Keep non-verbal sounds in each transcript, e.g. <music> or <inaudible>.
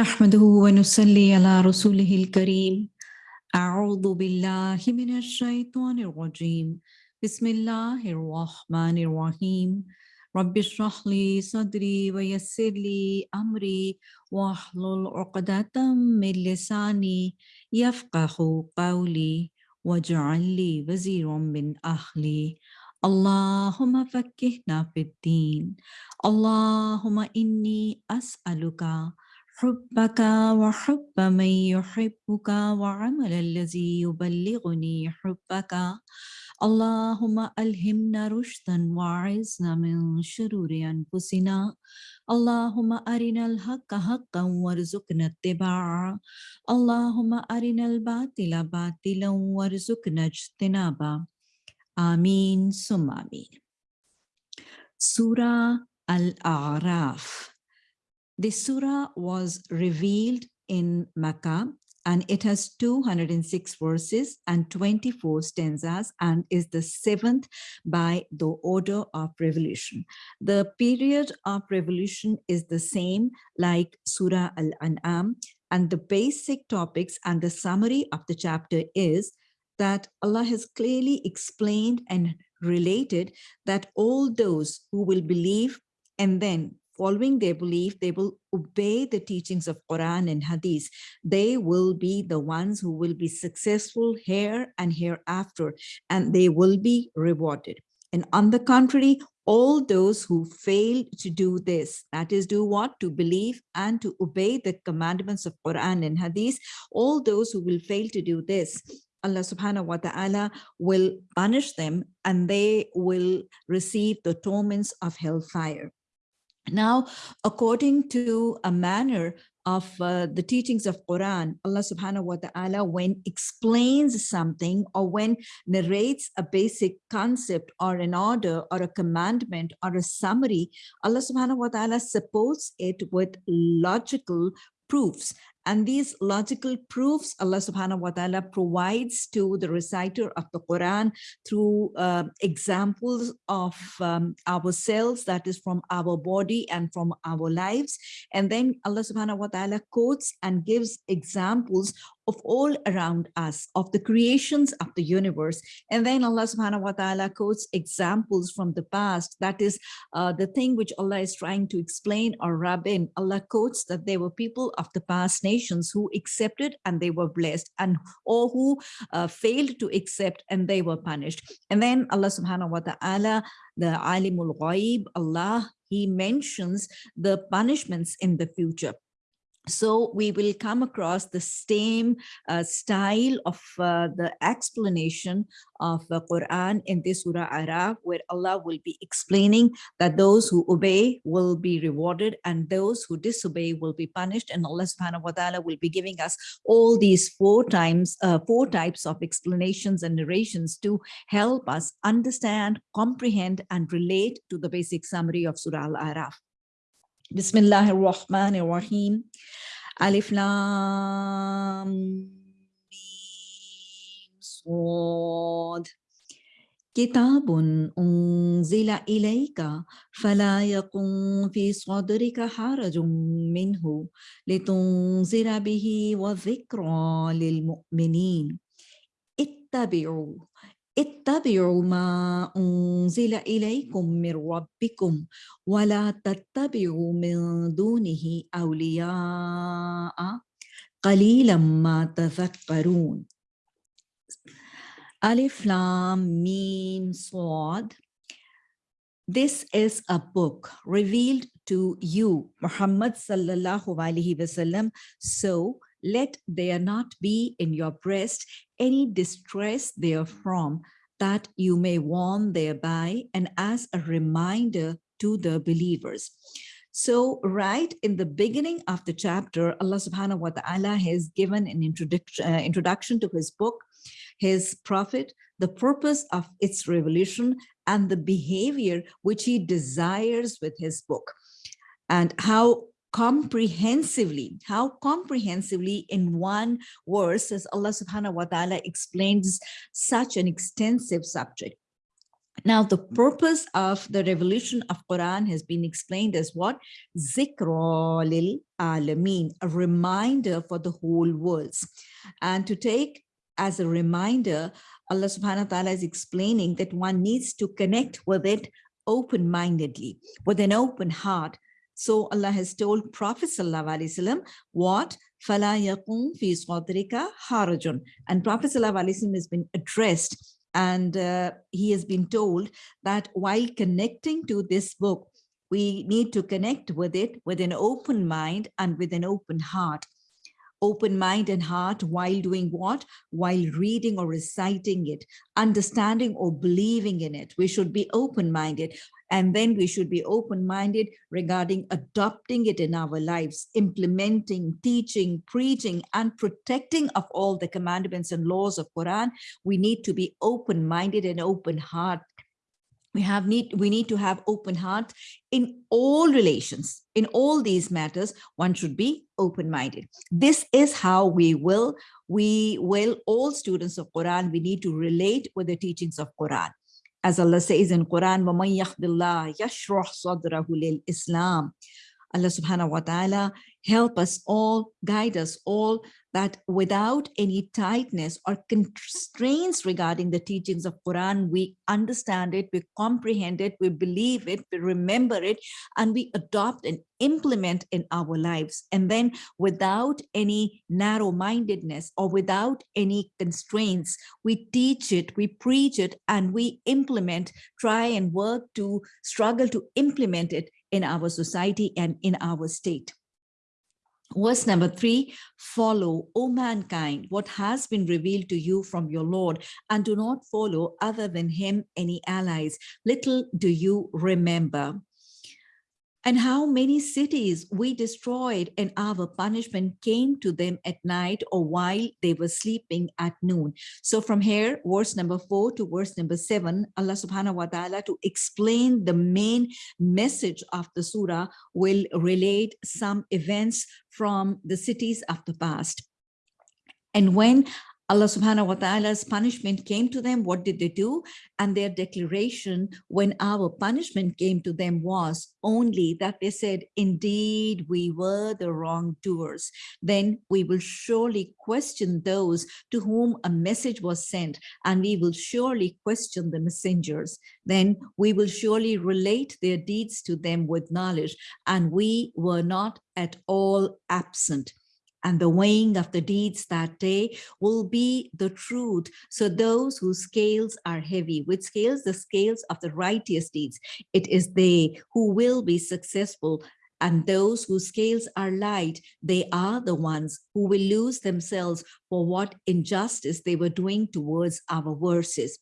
نحمده ونصلي على رسوله الكريم. أعوذ بالله من الشيطان الرجيم. بسم الله الرحمن الرحيم. رب اشرح لي صدري ويسر لي أمري واحلل عقدة من لساني يفقه قولي واجعل لي وزيرا من أهلي. اللهم فكهنا في الدين. اللهم إني أسألك حبك وحب من يحبك وعمل الذي يبلغني حبك. اللهم ألهمنا رشدا وعزنا من شرور أنفسنا. اللهم أرنا الحق حقا وارزقنا اتباعه. اللهم أرنا الباطل باطلا وارزقنا اجتنابه. آمين ثم آمين. Surah Al-A'raf The surah was revealed in Makkah and it has 206 verses and 24 stanzas and is the seventh by the order of revolution. The period of revolution is the same like Surah Al-An'am and the basic topics and the summary of the chapter is that Allah has clearly explained and related that all those who will believe and then following their belief, they will obey the teachings of Quran and Hadith. They will be the ones who will be successful here and hereafter, and they will be rewarded. And on the contrary, all those who fail to do this, that is do what? To believe and to obey the commandments of Quran and Hadith, all those who will fail to do this, Allah subhanahu wa ta'ala will punish them and they will receive the torments of hellfire. Now, according to a manner of uh, the teachings of Quran, Allah subhanahu wa ta'ala, when explains something or when narrates a basic concept or an order or a commandment or a summary, Allah subhanahu wa ta'ala supports it with logical proofs and these logical proofs Allah subhanahu wa ta'ala provides to the reciter of the Quran through uh, examples of um, ourselves, that is from our body and from our lives. And then Allah subhanahu wa ta'ala quotes and gives examples of all around us, of the creations of the universe. And then Allah subhanahu wa ta'ala quotes examples from the past. That is uh, the thing which Allah is trying to explain or rub in. Allah quotes that there were people of the past nations who accepted and they were blessed and or who uh, failed to accept and they were punished. And then Allah subhanahu wa ta'ala, the alimul ghaib, Allah, he mentions the punishments in the future so we will come across the same uh, style of uh, the explanation of the Quran in this Surah Araf, where Allah will be explaining that those who obey will be rewarded and those who disobey will be punished. And Allah subhanahu wa ta'ala will be giving us all these four times, uh, four types of explanations and narrations to help us understand, comprehend, and relate to the basic summary of Surah Al-Araf. بسم الله الرحمن الرحيم ألف لام صاد كتاب أنزل إليك فلا يكن في صدرك حرج منه لتنذر به وذكرى للمؤمنين اتبعوا اتبعوا ما أنزل إليكم من ربكم ولا تتبعوا من دونه أولياء قليلا ما تذكرون Alif Lam Mim Swad This is a book revealed to you, Muhammad sallallahu alaihi wasallam. So let there not be in your breast any distress therefrom that you may warn thereby and as a reminder to the believers. So right in the beginning of the chapter, Allah subhanahu wa ta'ala has given an introduction, uh, introduction to his book, his prophet, the purpose of its revolution and the behavior which he desires with his book and how comprehensively, how comprehensively in one verse as Allah subhanahu wa ta'ala explains such an extensive subject. Now, the purpose of the revolution of Quran has been explained as what? Zikra lil alameen, a reminder for the whole world. And to take as a reminder, Allah subhanahu wa ta'ala is explaining that one needs to connect with it open-mindedly, with an open heart. So Allah has told Prophet Sallallahu what Fala yakum fi sadrika harajun. And Prophet Sallallahu has been addressed and uh, he has been told that while connecting to this book, we need to connect with it with an open mind and with an open heart. Open mind and heart while doing what? While reading or reciting it, understanding or believing in it. We should be open-minded. And then we should be open-minded regarding adopting it in our lives, implementing, teaching, preaching, and protecting of all the commandments and laws of Quran. We need to be open-minded and open heart we have need we need to have open heart in all relations in all these matters one should be open-minded. This is how we will we will all students of quran we need to relate with the teachings of quran. As allah says in quran islam Allah subhanahu wa ta'ala help us all, guide us all, that without any tightness or constraints regarding the teachings of Quran, we understand it, we comprehend it, we believe it, we remember it, and we adopt and implement in our lives. And then without any narrow-mindedness or without any constraints, we teach it, we preach it, and we implement, try and work to struggle to implement it in our society and in our state. Verse number three, follow, O mankind, what has been revealed to you from your Lord, and do not follow other than him any allies. Little do you remember and how many cities we destroyed and our punishment came to them at night or while they were sleeping at noon. So from here, verse number four to verse number seven, Allah subhanahu wa ta'ala to explain the main message of the surah will relate some events from the cities of the past. And when Allah subhanahu wa ta'ala's punishment came to them, what did they do? And their declaration when our punishment came to them was only that they said, indeed, we were the wrongdoers. Then we will surely question those to whom a message was sent, and we will surely question the messengers. Then we will surely relate their deeds to them with knowledge, and we were not at all absent and the weighing of the deeds that day will be the truth. So those whose scales are heavy, with scales, the scales of the righteous deeds, it is they who will be successful and those whose scales are light, they are the ones who will lose themselves for what injustice they were doing towards our verses.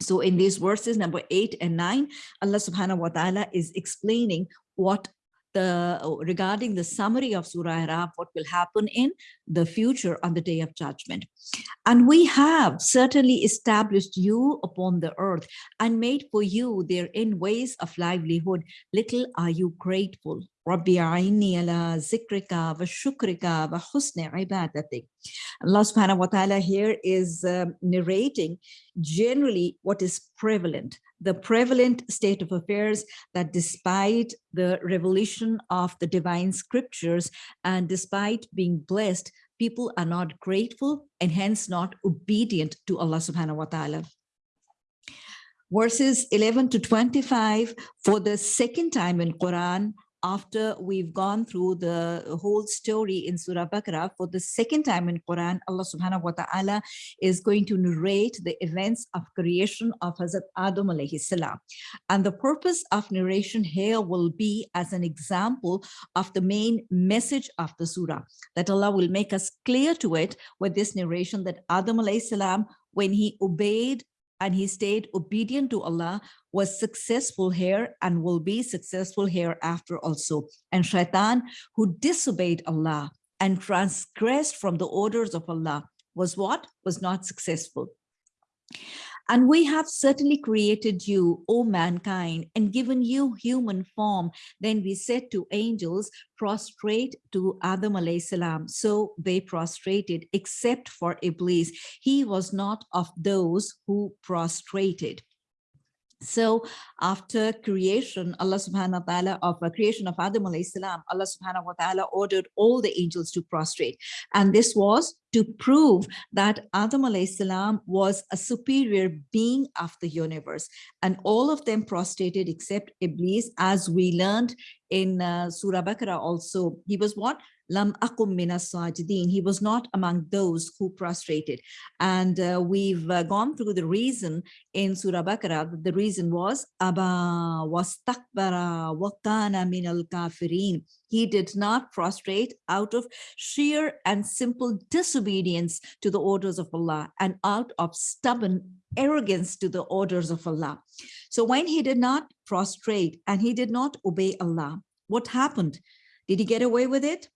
So in these verses, number eight and nine, Allah subhanahu wa ta'ala is explaining what the uh, regarding the summary of Surah Araf, what will happen in the future on the day of judgment. And we have certainly established you upon the earth and made for you therein ways of livelihood. Little are you grateful. Rabbi aini ala zikrika wa shukrika wa husni ibadatik. Allah subhanahu wa ta'ala here is um, narrating generally what is prevalent the prevalent state of affairs that despite the revelation of the divine scriptures and despite being blessed, people are not grateful and hence not obedient to Allah subhanahu wa ta'ala. Verses 11 to 25 for the second time in Quran after we've gone through the whole story in Surah Baqarah for the second time in Quran, Allah subhanahu wa ta'ala is going to narrate the events of creation of Hazrat Adam alayhi salam. And the purpose of narration here will be as an example of the main message of the surah, that Allah will make us clear to it with this narration that Adam alayhi salam, when he obeyed and he stayed obedient to Allah, was successful here and will be successful hereafter also. And Shaitan, who disobeyed Allah and transgressed from the orders of Allah, was what? Was not successful. And we have certainly created you, O mankind, and given you human form. Then we said to angels, prostrate to Adam alayhi salam. So they prostrated, except for Iblis. He was not of those who prostrated. So after creation, Allah subhanahu wa ta'ala of uh, creation of Adam alayhi salam, Allah subhanahu wa ta'ala ordered all the angels to prostrate. And this was to prove that Adam alayhi salam was a superior being of the universe. And all of them prostrated except Iblis, as we learned in uh, Surah Baqarah also. He was what? Lam akum minas sajidin. He was not among those who prostrated. And uh, we've uh, gone through the reason in Surah Baqarah. The reason was Aba wastakbara wakana min al kafirin. He did not prostrate out of sheer and simple disobedience to the orders of Allah and out of stubborn arrogance to the orders of Allah. So when he did not prostrate and he did not obey Allah, what happened? Did he get away with it?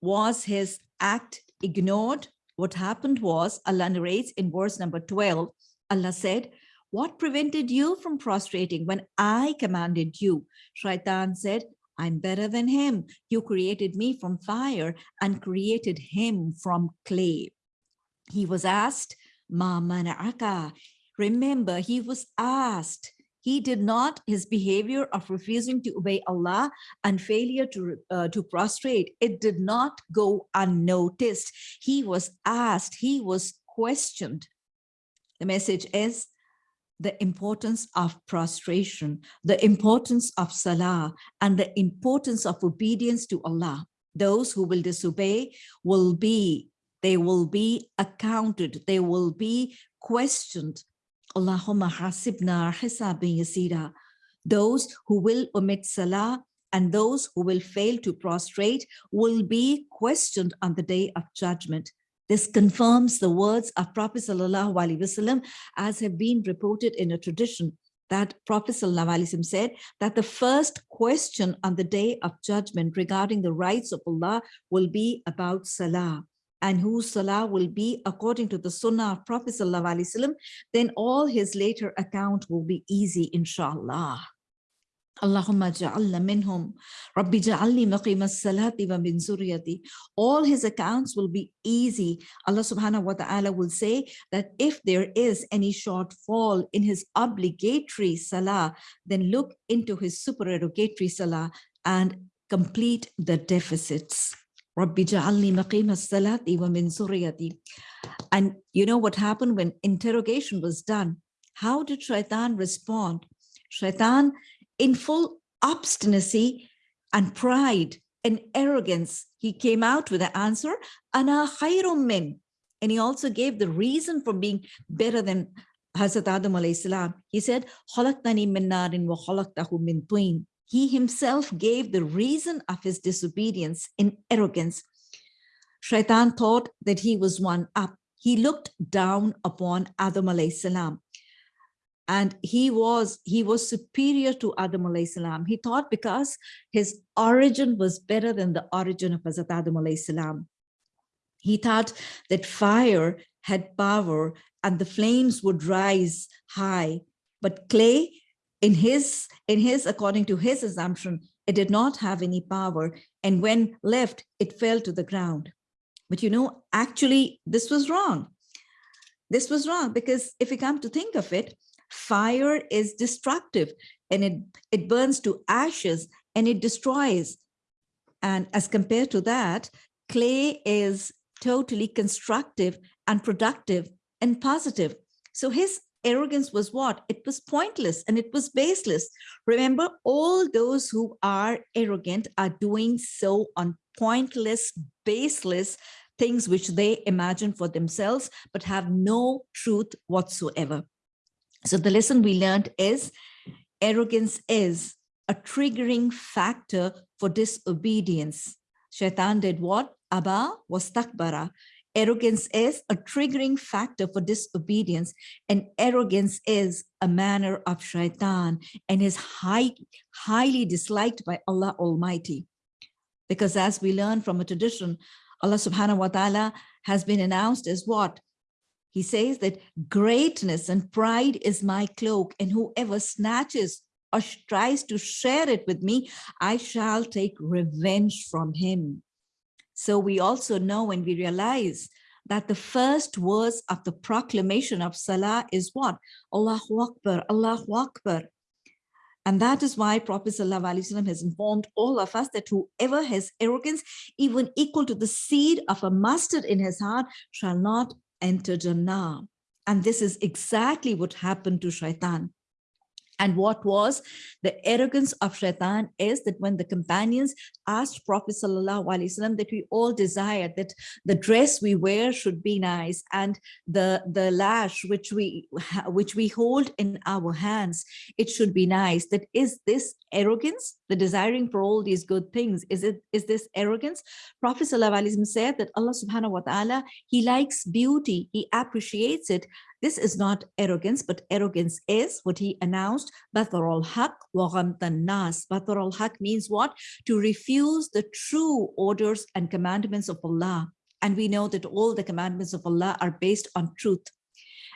Was his act ignored? What happened was, Allah narrates in verse number 12, Allah said, what prevented you from prostrating when I commanded you? Shaitan said, I'm better than him. You created me from fire and created him from clay. He was asked, Ma. Remember, he was asked, he did not, his behavior of refusing to obey Allah and failure to, uh, to prostrate, it did not go unnoticed. He was asked, he was questioned. The message is the importance of prostration, the importance of salah, and the importance of obedience to Allah. Those who will disobey will be, they will be accounted, they will be questioned Allahumma hasibna hisabin yasira. Those who will omit salah and those who will fail to prostrate will be questioned on the day of judgment. This confirms the words of Prophet Wasallam as have been reported in a tradition that Prophet Wasallam said that the first question on the day of judgment regarding the rights of Allah will be about Salah and whose salah will be according to the sunnah of Prophet Wasallam, then all his later account will be easy, inshallah. Allahumma ja'alna minhum, Rabbi ja'alni maqim as-salati wa min zuriyati. All his accounts will be easy. Allah subhanahu wa ta'ala will say that if there is any shortfall in his obligatory salah, then look into his supererogatory salah and complete the deficits. Rabbi ja'alni maqim as-salati wa min suriyati. And you know what happened when interrogation was done? How did Shaitan respond? Shaitan, in full obstinacy and pride and arrogance, he came out with the answer, Ana khayrum min. And he also gave the reason for being better than Hazrat Adam alayhi salam. He said, min narin wa min twin he himself gave the reason of his disobedience in arrogance. Shaitan thought that he was one up. He looked down upon Adam alayhi salam. And he was he was superior to Adam alayhi salam. He thought because his origin was better than the origin of Hazrat Adam alayhi salam. He thought that fire had power and the flames would rise high, but clay in his in his according to his assumption it did not have any power and when left it fell to the ground. But you know actually this was wrong. This was wrong because if we come to think of it fire is destructive and it it burns to ashes and it destroys. And as compared to that clay is totally constructive and productive and positive. So his arrogance was what? It was pointless and it was baseless. Remember, all those who are arrogant are doing so on pointless, baseless things which they imagine for themselves, but have no truth whatsoever. So the lesson we learned is arrogance is a triggering factor for disobedience. Shaitan did what? Abba was takbara. Arrogance is a triggering factor for disobedience and arrogance is a manner of shaitan and is high, highly disliked by Allah Almighty. Because as we learn from a tradition, Allah subhanahu wa ta'ala has been announced as what? He says that greatness and pride is my cloak and whoever snatches or tries to share it with me, I shall take revenge from him. So we also know when we realize that the first words of the proclamation of Salah is what? Allahu Akbar, Allahu Akbar. And that is why Prophet ﷺ has informed all of us that whoever has arrogance, even equal to the seed of a mustard in his heart, shall not enter Jannah. And this is exactly what happened to Shaitan. And what was the arrogance of shaitan is that when the companions asked Prophet Wasallam that we all desire that the dress we wear should be nice and the, the lash which we which we hold in our hands, it should be nice. That is this arrogance, the desiring for all these good things, is it is this arrogance? Prophet said that Allah subhanahu wa ta'ala, he likes beauty, he appreciates it, this is not arrogance, but arrogance is what he announced, Bathar al-Haq wa nas. Bathar al-Haq means what? To refuse the true orders and commandments of Allah. And we know that all the commandments of Allah are based on truth.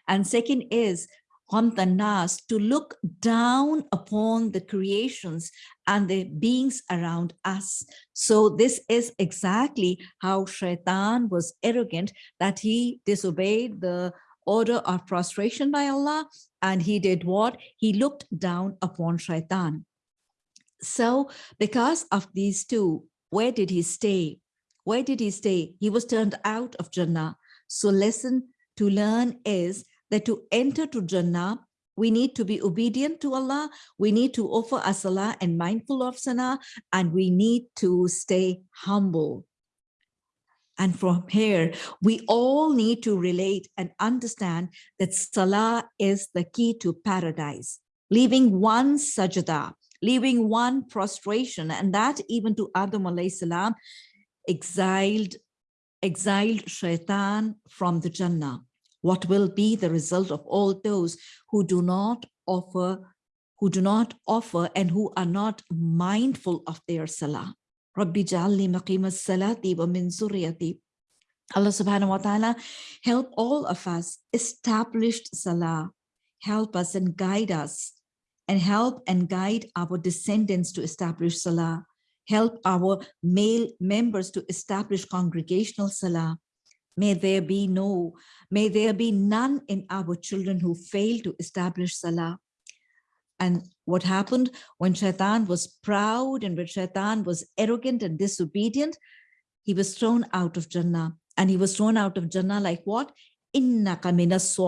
And second is nas, to look down upon the creations and the beings around us. So this is exactly how Shaitan was arrogant, that he disobeyed the order of prostration by Allah. And he did what? He looked down upon shaitan. So because of these two, where did he stay? Where did he stay? He was turned out of Jannah. So lesson to learn is that to enter to Jannah, we need to be obedient to Allah. We need to offer a salah and mindful of salah, and we need to stay humble. And from here, we all need to relate and understand that Salah is the key to paradise. Leaving one sajda, leaving one prostration, and that even to Adam alayhi salam, exiled, exiled shaitan from the Jannah. What will be the result of all those who do not offer, who do not offer and who are not mindful of their salah? Rabbi wa. Allah subhanahu wa ta'ala help all of us establish salah, help us and guide us and help and guide our descendants to establish salah, help our male members to establish congregational salah. May there be no, may there be none in our children who fail to establish salah. And what happened when Shaitan was proud and when Shaitan was arrogant and disobedient, he was thrown out of Jannah and he was thrown out of Jannah like what? Inna Innaka minas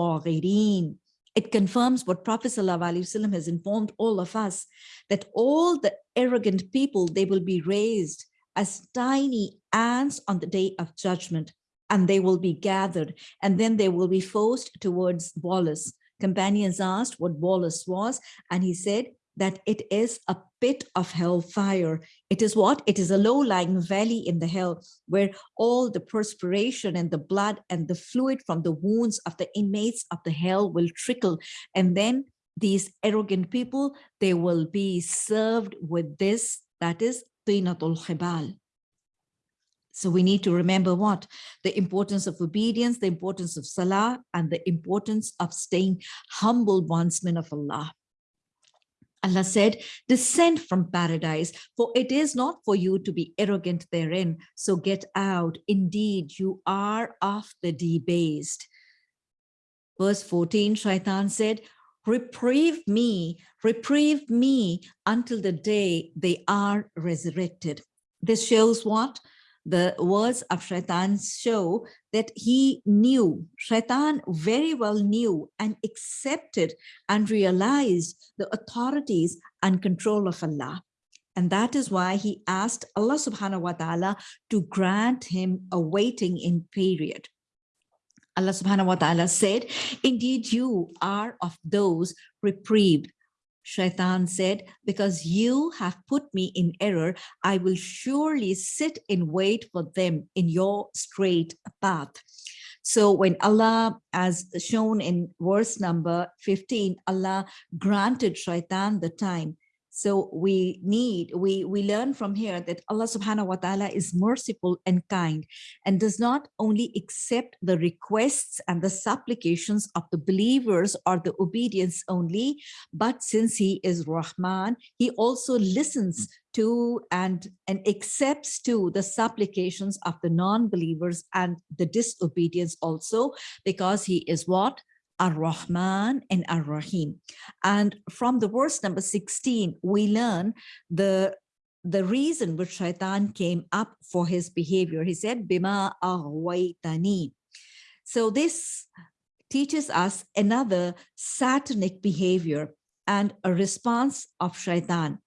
It confirms what Prophet ﷺ has informed all of us, that all the arrogant people, they will be raised as tiny ants on the day of judgment, and they will be gathered, and then they will be forced towards Bulas companions asked what Bulas was, and he said that it is a pit of hellfire. It is what? It is a low-lying valley in the hell where all the perspiration and the blood and the fluid from the wounds of the inmates of the hell will trickle. And then these arrogant people, they will be served with this, that is Tinatul Khibal. So we need to remember what? The importance of obedience, the importance of salah, and the importance of staying humble bondsmen of Allah. Allah said, descend from paradise, for it is not for you to be arrogant therein. So get out. Indeed, you are of the debased. Verse 14, Shaitan said, reprieve me, reprieve me until the day they are resurrected. This shows what? The words of Shaitan show that he knew, Shaitan very well knew and accepted and realized the authorities and control of Allah. And that is why he asked Allah subhanahu wa ta'ala to grant him a waiting in period. Allah subhanahu wa ta'ala said, indeed you are of those reprieved Shaitan said, because you have put me in error, I will surely sit in wait for them in your straight path. So when Allah, as shown in verse number 15, Allah granted Shaitan the time, So we need, we, we learn from here that Allah subhanahu wa ta'ala is merciful and kind and does not only accept the requests and the supplications of the believers or the obedience only, but since he is Rahman, he also listens hmm. to and, and accepts to the supplications of the non-believers and the disobedience also because he is what? Ar-Rahman and Ar-Rahim. And from the verse number 16, we learn the the reason which shaitan came up for his behavior. He said, Bima aghwaytani. So this teaches us another satanic behavior and a response of shaitan.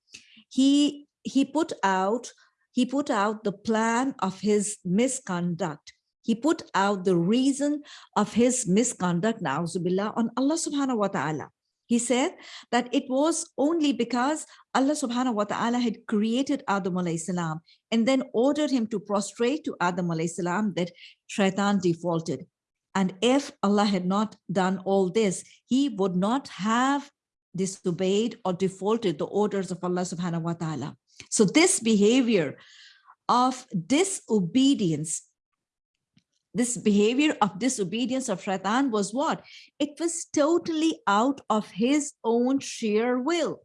He, he put out he put out the plan of his misconduct he put out the reason of his misconduct, na'uzubillah, on Allah subhanahu wa ta'ala. He said that it was only because Allah subhanahu wa ta'ala had created Adam alayhi salam and then ordered him to prostrate to Adam alayhi salam that shaitan defaulted. And if Allah had not done all this, he would not have disobeyed or defaulted the orders of Allah subhanahu wa ta'ala. So this behavior of disobedience this behavior of disobedience of shaitan was what? It was totally out of his own sheer will.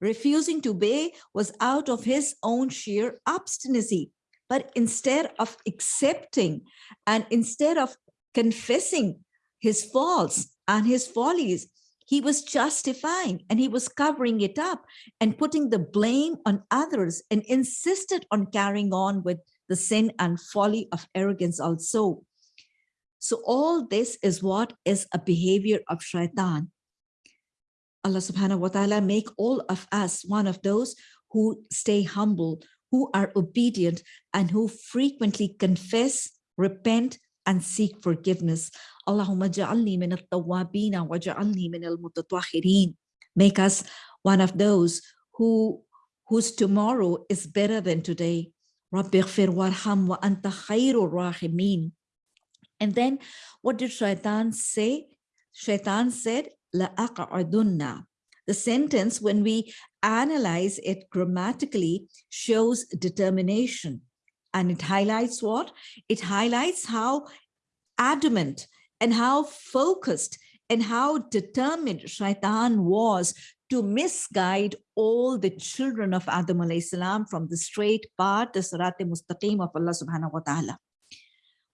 Refusing to obey was out of his own sheer obstinacy. But instead of accepting and instead of confessing his faults and his follies, he was justifying and he was covering it up and putting the blame on others and insisted on carrying on with the sin and folly of arrogance also. So all this is what is a behavior of shaitan. Allah subhanahu wa ta'ala make all of us one of those who stay humble, who are obedient, and who frequently confess, repent, and seek forgiveness. Allahumma ja'alni min al-tawwabina wa ja'alni min al-mutatwahirin. Make us one of those who whose tomorrow is better than today Wa anta. And then what did Shaitan say? Shaitan said, La aqa'adunna. The sentence, when we analyze it grammatically, shows determination. And it highlights what? It highlights how adamant and how focused and how determined Shaitan was to misguide all the children of Adam salam from the straight path, the Surat mustaqim of Allah subhanahu wa ta'ala.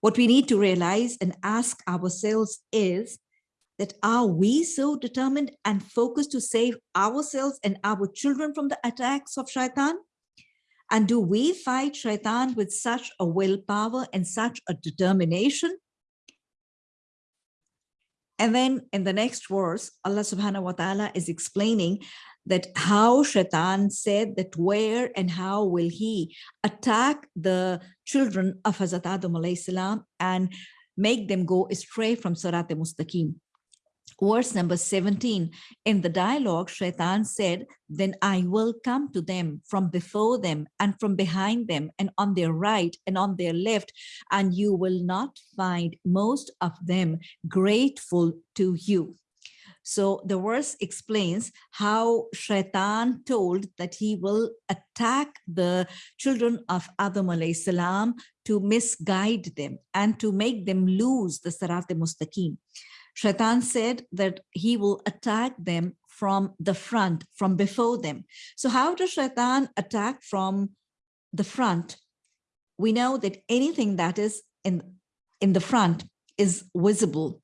What we need to realize and ask ourselves is that are we so determined and focused to save ourselves and our children from the attacks of shaitan? And do we fight shaitan with such a willpower and such a determination and then in the next verse, Allah subhanahu wa ta'ala is explaining that how Shaitan said that where and how will he attack the children of Hazrat Adam and make them go astray from Surat al-Mustaqim verse number 17 in the dialogue shaitan said then i will come to them from before them and from behind them and on their right and on their left and you will not find most of them grateful to you. So the verse explains how shaitan told that he will attack the children of adam salam to misguide them and to make them lose the sarat mustaqim Shaitan said that he will attack them from the front, from before them. So how does Shaitan attack from the front? We know that anything that is in, in the front is visible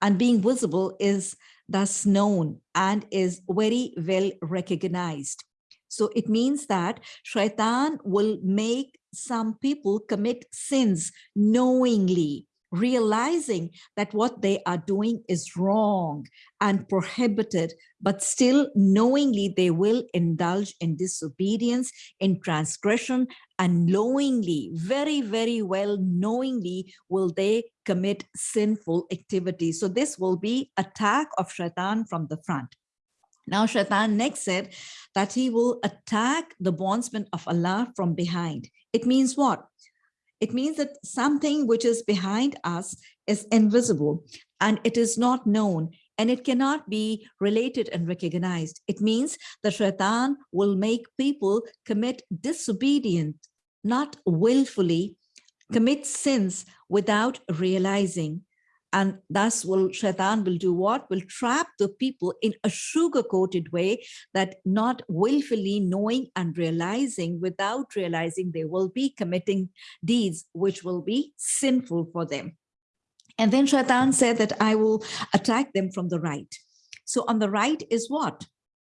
and being visible is thus known and is very well recognized. So it means that Shaitan will make some people commit sins knowingly realizing that what they are doing is wrong and prohibited, but still knowingly they will indulge in disobedience, in transgression, and knowingly, very, very well knowingly will they commit sinful activities. So this will be attack of shaitan from the front. Now Shaitan next said that he will attack the bondsmen of Allah from behind. It means what? It means that something which is behind us is invisible and it is not known. and it cannot be related and recognized. It means that shaitan will make people commit disobedient, not willfully, commit sins without realizing. And thus will shaitan will do what? Will trap the people in a sugar-coated way that not willfully knowing and realizing, without realizing they will be committing deeds which will be sinful for them. And then Shaitan said that I will attack them from the right. So on the right is what?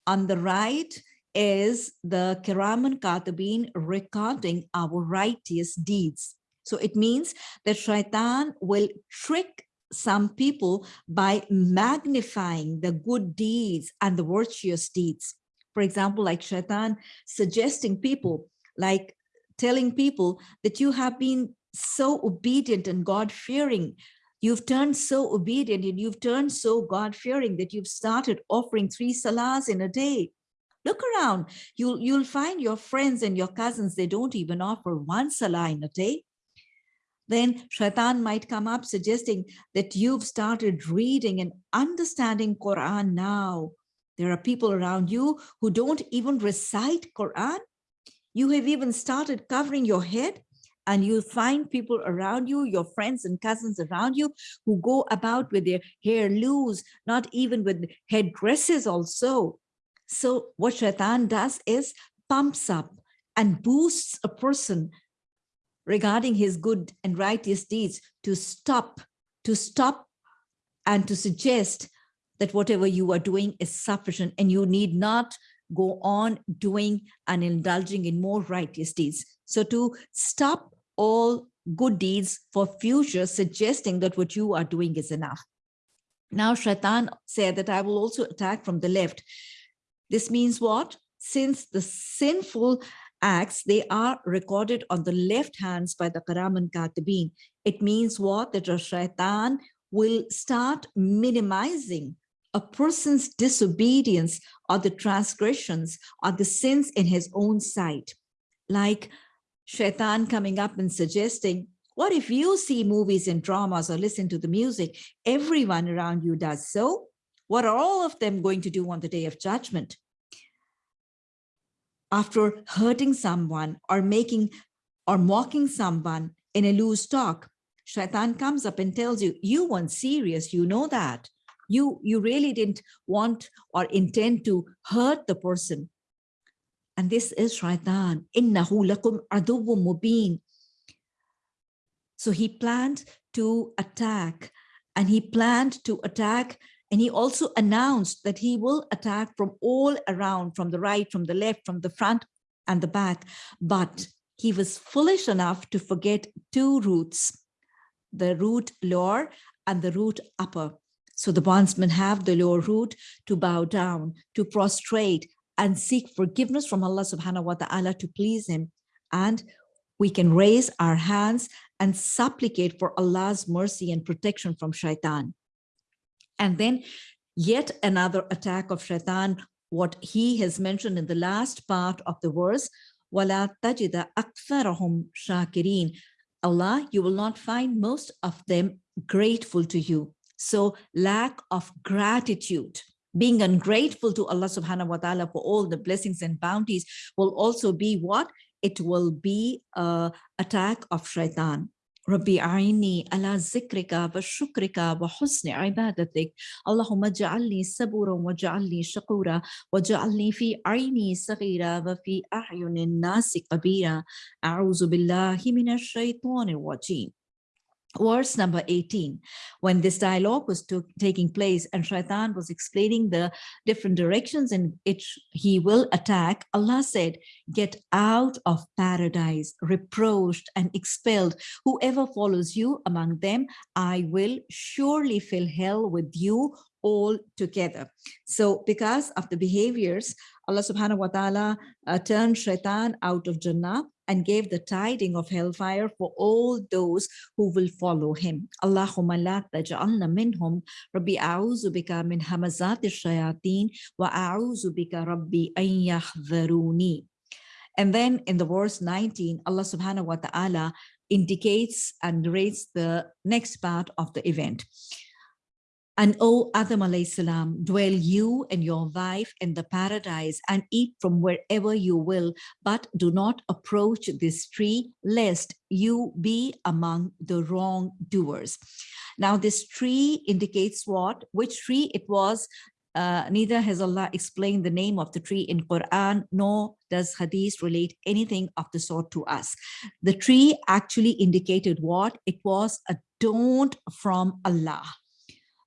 On the right is the Kiraman Katibin recording our righteous deeds. So it means that Shaitan will trick some people by magnifying the good deeds and the virtuous deeds. For example, like Shaitan suggesting people, like telling people that you have been so obedient and God-fearing You've turned so obedient and you've turned so God-fearing that you've started offering three salahs in a day. Look around, you'll, you'll find your friends and your cousins, they don't even offer one salah in a day. Then shaitan might come up suggesting that you've started reading and understanding Quran now. There are people around you who don't even recite Quran. You have even started covering your head and you'll find people around you, your friends and cousins around you who go about with their hair loose, not even with headdresses also. So what shaitan does is pumps up and boosts a person regarding his good and righteous deeds to stop, to stop and to suggest that whatever you are doing is sufficient and you need not go on doing and indulging in more righteous deeds. So to stop all good deeds for future, suggesting that what you are doing is enough. Now Shaitan said that I will also attack from the left. This means what? Since the sinful acts, they are recorded on the left hands by the Kiraman Katibin. It means what? That Shaitan will start minimizing a person's disobedience or the transgressions or the sins in his own sight. Like shaitan coming up and suggesting, what if you see movies and dramas or listen to the music? Everyone around you does so. What are all of them going to do on the day of judgment? After hurting someone or making or mocking someone in a loose talk, shaitan comes up and tells you, you weren't serious, you know that. You, you really didn't want or intend to hurt the person. And this is shaitan. Innahu lakum mubin. So he planned to attack and he planned to attack and he also announced that he will attack from all around, from the right, from the left, from the front and the back. But he was foolish enough to forget two roots, the root lower and the root upper. So the bondsmen have the lower root to bow down, to prostrate, and seek forgiveness from Allah subhanahu wa ta'ala to please him. And we can raise our hands and supplicate for Allah's mercy and protection from shaitan. And then yet another attack of shaitan, what he has mentioned in the last part of the verse, وَلَا تَجِدَ أَكْثَرَهُمْ شَاكِرِينَ Allah, you will not find most of them grateful to you. So lack of gratitude being ungrateful to Allah subhanahu wa ta'ala for all the blessings and bounties will also be what? It will be a attack of shaitan. ربي أعيني على ذكرك وشكرك وحسن عبادتك. اللهم اجعلني صبورا واجعلني شكورا واجعلني في عيني صغيرة وفي أعين الناس كبيرا أعوذ بالله من الشيطان الرجيم. Verse number 18 when this dialogue was took, taking place and shaitan was explaining the different directions in which he will attack allah said get out of paradise reproached and expelled. Whoever follows you among them i will surely fill hell with you all together. So because of the behaviors allah subhanahu wa ta'ala uh, turned shaitan out of jannah and gave the tiding of hellfire for all those who will follow him. Allahumma la taj'alna minhum rabbi a'udhu bika min hamazati shayateen wa a'udhu bika rabbi an yahdharuni. And then in the verse 19, Allah subhanahu wa ta'ala indicates and narrates the next part of the event. And O Adam alayhi salam, dwell you and your wife in the paradise and eat from wherever you will, but do not approach this tree lest you be among the wrongdoers. Now this tree indicates what, which tree it was uh, neither has Allah explained the name of the tree in Quran, nor does Hadith relate anything of the sort to us. The tree actually indicated what? It was adorned from Allah.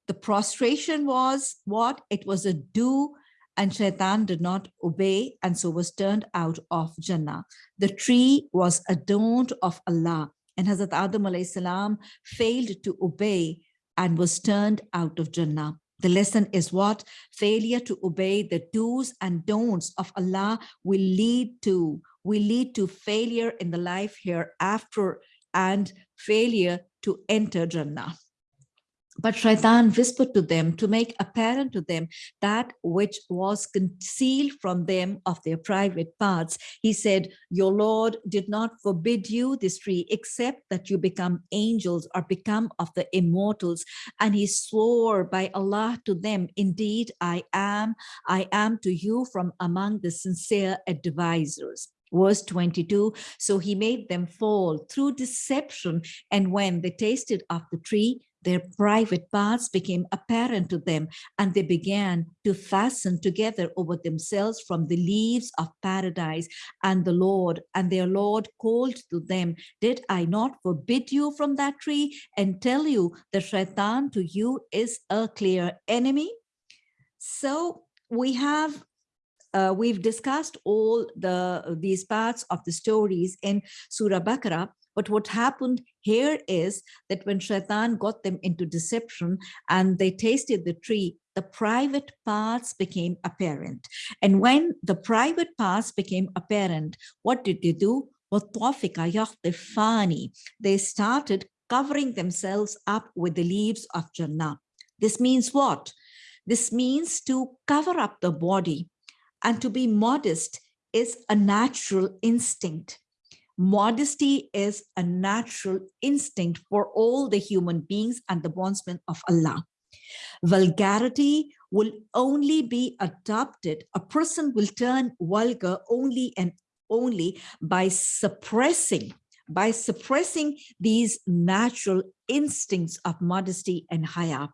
The prostration was what? It was a do and Shaitan did not obey and so was turned out of Jannah. The tree was adorned of Allah and Hazrat Adam salam failed to obey and was turned out of Jannah. The lesson is what? Failure to obey the do's and don'ts of Allah will lead to, will lead to failure in the life hereafter and failure to enter Jannah. But Shaitan whispered to them to make apparent to them that which was concealed from them of their private parts. He said, your Lord did not forbid you this tree except that you become angels or become of the immortals. And he swore by Allah to them, indeed, I am, I am to you from among the sincere advisors verse 22 so he made them fall through deception and when they tasted of the tree their private parts became apparent to them and they began to fasten together over themselves from the leaves of paradise and the Lord and their Lord called to them, did I not forbid you from that tree and tell you that shaitan to you is a clear enemy? So we have uh, we've discussed all the these parts of the stories in Surah Baqarah, but what happened here is that when Shaitan got them into deception and they tasted the tree, the private parts became apparent. And when the private parts became apparent, what did they do? They started covering themselves up with the leaves of Jannah. This means what? This means to cover up the body and to be modest is a natural instinct. Modesty is a natural instinct for all the human beings and the bondsmen of Allah. Vulgarity will only be adopted. A person will turn vulgar only and only by suppressing by suppressing these natural instincts of modesty and haya.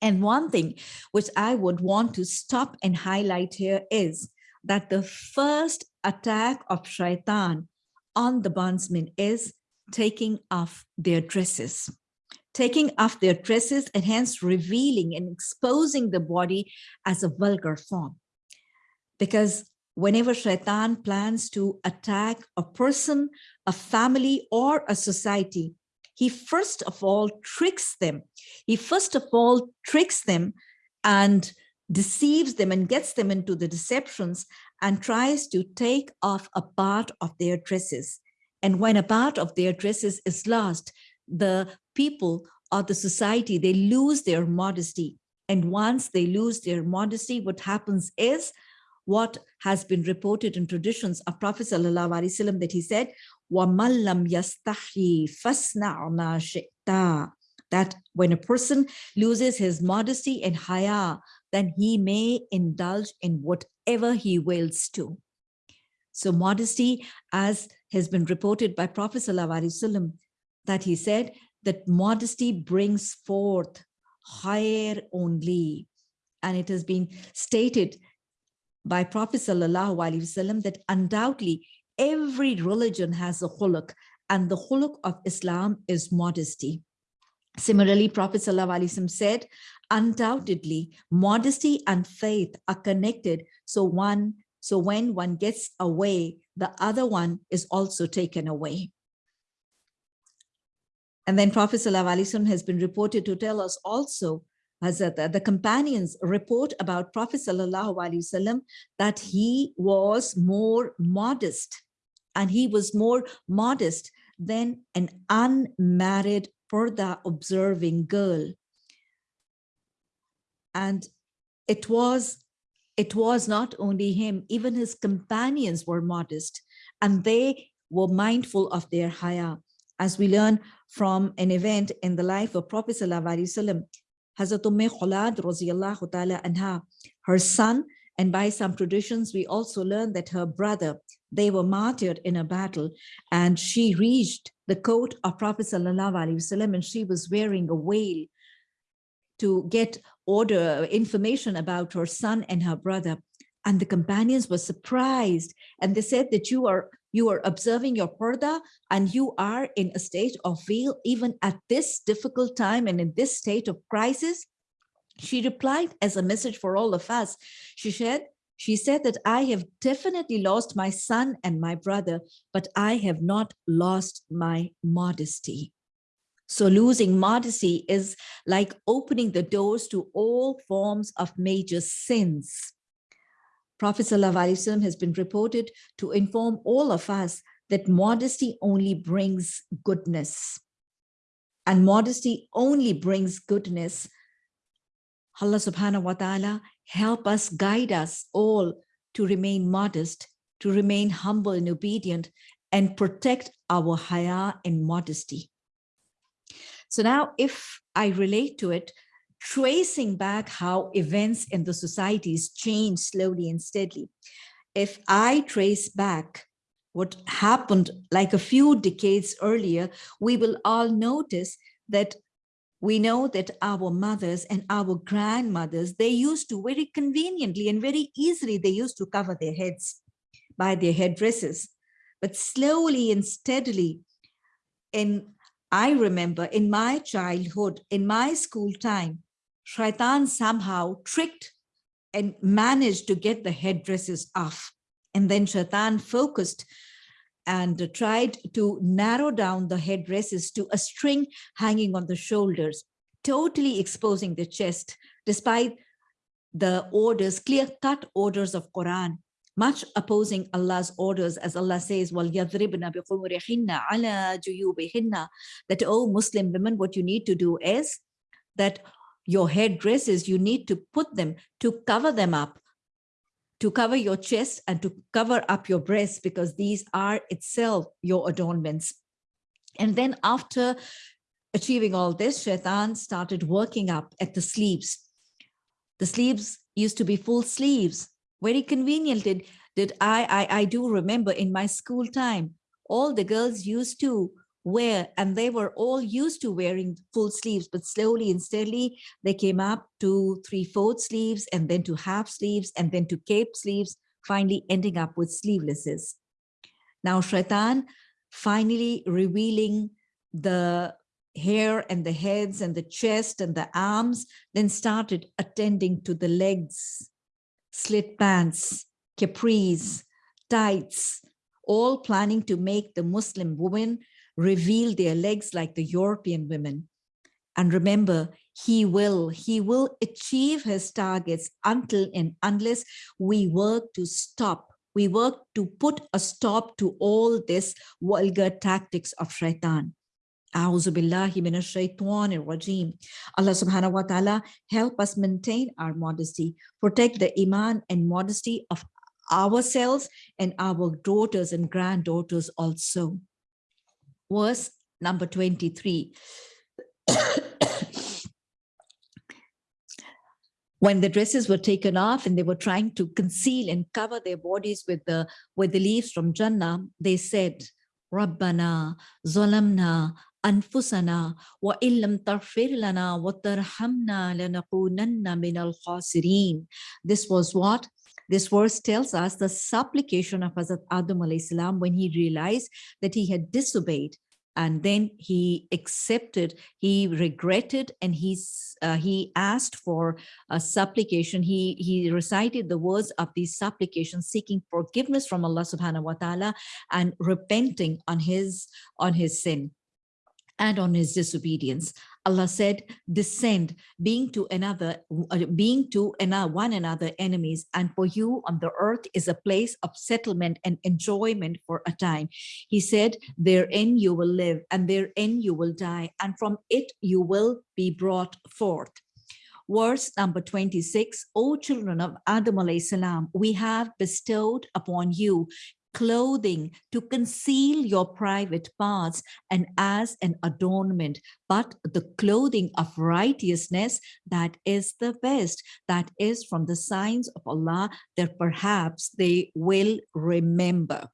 And one thing which I would want to stop and highlight here is that the first attack of shaitan on the bondsmen is taking off their dresses. Taking off their dresses and hence revealing and exposing the body as a vulgar form. Because whenever shaitan plans to attack a person a family or a society he first of all tricks them. He first of all tricks them and deceives them and gets them into the deceptions and tries to take off a part of their dresses. And when a part of their dresses is lost, the people or the society, they lose their modesty. And once they lose their modesty, what happens is what has been reported in traditions of Prophet Wasallam that he said, وَمَلَّمْ يَسْتَحْيِ فَاسْنَعْ مَا شِئْتَ that when a person loses his modesty and haya, then he may indulge in whatever he wills to. So modesty, as has been reported by Prophet Sallallahu that he said that modesty brings forth higher only. And it has been stated by Prophet Sallallahu that undoubtedly every religion has a huluk and the huluk of Islam is modesty. Similarly, Prophet ﷺ said, undoubtedly, modesty and faith are connected. So one, so when one gets away, the other one is also taken away. And then Prophet ﷺ has been reported to tell us also as the, companions report about Prophet ﷺ that he was more modest and he was more modest than an unmarried purdah observing girl. And it was, it was not only him, even his companions were modest and they were mindful of their haya. As we learn from an event in the life of Prophet Sallallahu Hazrat Umm Khulad anha, her son, and by some traditions, we also learn that her brother, they were martyred in a battle and she reached the court of Prophet sallallahu and she was wearing a veil to get order information about her son and her brother. And the companions were surprised and they said that you are you are observing your parda and you are in a state of veil even at this difficult time and in this state of crisis. She replied as a message for all of us. She said, she said that I have definitely lost my son and my brother, but I have not lost my modesty. So losing modesty is like opening the doors to all forms of major sins. Prophet ﷺ has been reported to inform all of us that modesty only brings goodness. And modesty only brings goodness. Allah subhanahu wa ta'ala help us, guide us all to remain modest, to remain humble and obedient, and protect our haya and modesty. So now if I relate to it, tracing back how events in the societies change slowly and steadily, if I trace back what happened like a few decades earlier, we will all notice that we know that our mothers and our grandmothers, they used to very conveniently and very easily, they used to cover their heads by their headdresses. But slowly and steadily, in I remember in my childhood, in my school time, Shaitan somehow tricked and managed to get the headdresses off. And then Shaitan focused and tried to narrow down the headdresses to a string hanging on the shoulders, totally exposing the chest, despite the orders, clear-cut orders of Quran much opposing Allah's orders as Allah says "Wal yadribna ala that oh Muslim women what you need to do is that your headdresses you need to put them to cover them up to cover your chest and to cover up your breasts because these are itself your adornments. And then after achieving all this shaitan started working up at the sleeves. The sleeves used to be full sleeves very convenient did, did I, I, I do remember in my school time, all the girls used to wear and they were all used to wearing full sleeves, but slowly and steadily they came up to three-fourth sleeves and then to half sleeves and then to cape sleeves, finally ending up with sleevelesses. Now Shaitan finally revealing the hair and the heads and the chest and the arms, then started attending to the legs slit pants, capris, tights, all planning to make the Muslim woman reveal their legs like the European women. And remember, he will, he will achieve his targets until and unless we work to stop, we work to put a stop to all this vulgar tactics of shaitan. A'udhu billahi minash rajim. Allah subhanahu wa ta'ala help us maintain our modesty, protect the iman and modesty of ourselves and our daughters and granddaughters also. Verse number 23. <coughs> when the dresses were taken off and they were trying to conceal and cover their bodies with the with the leaves from Jannah, they said, Rabbana zalamna أنفسنا وإن لم تغفر لنا وترحمنا لنكونن من الخاسرين. This was what? This verse tells us the supplication of Hazrat Adam salam when he realized that he had disobeyed and then he accepted, he regretted, and he's, uh, he asked for a supplication. He, he recited the words of these supplications, seeking forgiveness from Allah subhanahu wa ta'ala and repenting on his, on his sin and on his disobedience. Allah said, descend, being to another, uh, being to one another enemies, and for you on the earth is a place of settlement and enjoyment for a time. He said, therein you will live, and therein you will die, and from it you will be brought forth. Verse number 26, O children of Adam we have bestowed upon you clothing to conceal your private parts and as an adornment, but the clothing of righteousness that is the best, that is from the signs of Allah that perhaps they will remember.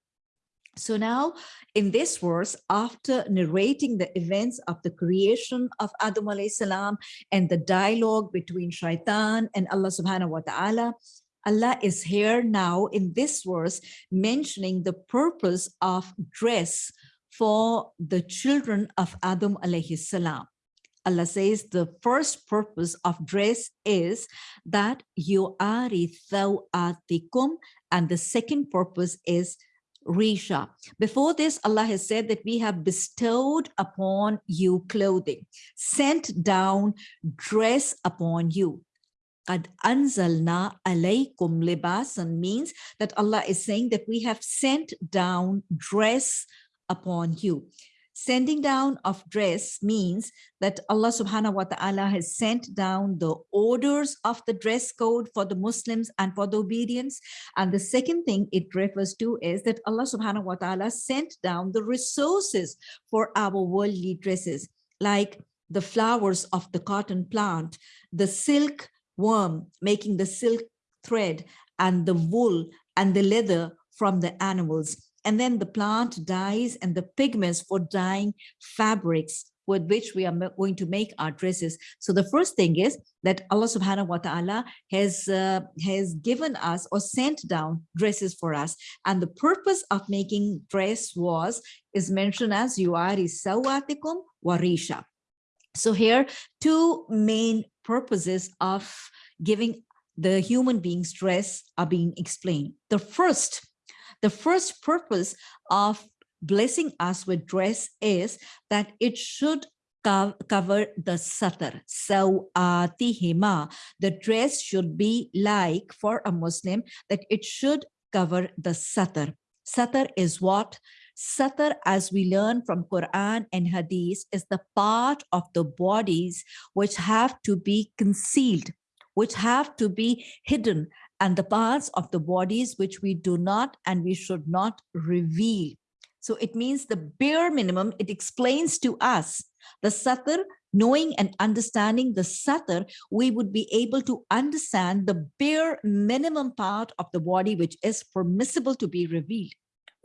So now in this verse, after narrating the events of the creation of Adam salam and the dialogue between shaitan and Allah subhanahu wa ta'ala, Allah is here now in this verse mentioning the purpose of dress for the children of Adam alayhi salam. Allah says the first purpose of dress is that you are thawatikum and the second purpose is Risha. Before this, Allah has said that we have bestowed upon you clothing, sent down dress upon you. Qad anzalna alaykum libasan means that Allah is saying that we have sent down dress upon you. Sending down of dress means that Allah subhanahu wa ta'ala has sent down the orders of the dress code for the Muslims and for the obedience. And the second thing it refers to is that Allah subhanahu wa ta'ala sent down the resources for our worldly dresses, like the flowers of the cotton plant, the silk worm making the silk thread and the wool and the leather from the animals and then the plant dyes and the pigments for dyeing fabrics with which we are going to make our dresses. So the first thing is that Allah subhanahu wa ta'ala has, uh, has given us or sent down dresses for us. And the purpose of making dress was, is mentioned as you yuari sawatikum warisha. So here, two main purposes of giving the human beings dress are being explained. The first the first purpose of blessing us with dress is that it should cover the satar. So uh, the dress should be like for a Muslim that it should cover the satar. Satar is what? Satar, as we learn from Quran and Hadith, is the part of the bodies which have to be concealed, which have to be hidden and the parts of the bodies which we do not and we should not reveal. So it means the bare minimum, it explains to us the satar, knowing and understanding the satar, we would be able to understand the bare minimum part of the body which is permissible to be revealed.